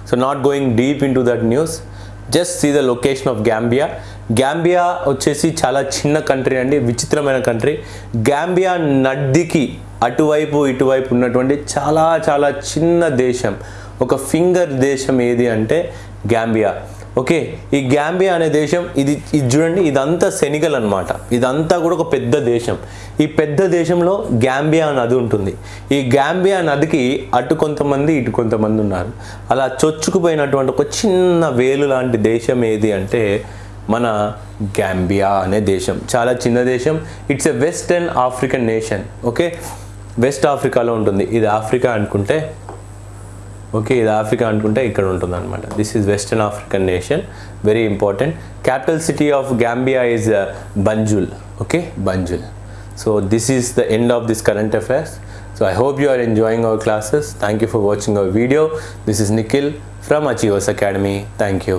So not going deep into that news just see the location of Gambia Gambia వచ్చేసి చాలా చిన్న కంట్రీ అండి విచిత్రమైన కంట్రీ గ్యాంబియా నడ్డికి అటువైపు ఇటువైపు ఉన్నటువంటి చాలా చాలా చిన్న దేశం. ఒక ఫింగర్ దేశం ఏది అంటే గ్యాంబియా ఓకే ఈ గ్యాంబియా అనే దేశం ఇది ఇది చూడండి ఇదంతా సెనిగల్ అనమాట ఇదంతా కూడా ఒక పెద్ద దేశం. ఈ పెద్ద దేశంలో గ్యాంబియా నది ఉంటుంది. ఈ గ్యాంబియా నదికి అటు కొంతమంది ఇటు కొంతమంది ఉన్నారు. అలా చొచ్చుకుపోయినటువంటి ఒక చిన్న వేలు లాంటి దేశం ఏది అంటే మన గ్యాంబియా అనే దేశం. చాలా చిన్న దేశం. It's a western African nation okay west ఆఫ్రికాలో ఉంటుంది. ఇది ఆఫ్రికా అనుకుంటే ఓకే ఇది ఆఫ్రికా అనుకుంటే ఇక్కడ ఉంటుంది అనమాట this is western African nation very important capital city of Gambia is Banjul okay Banjul so this is the end of this current affairs so I hope you are enjoying our classes thank you for watching our video this is Nikhil from Achievers Academy thank you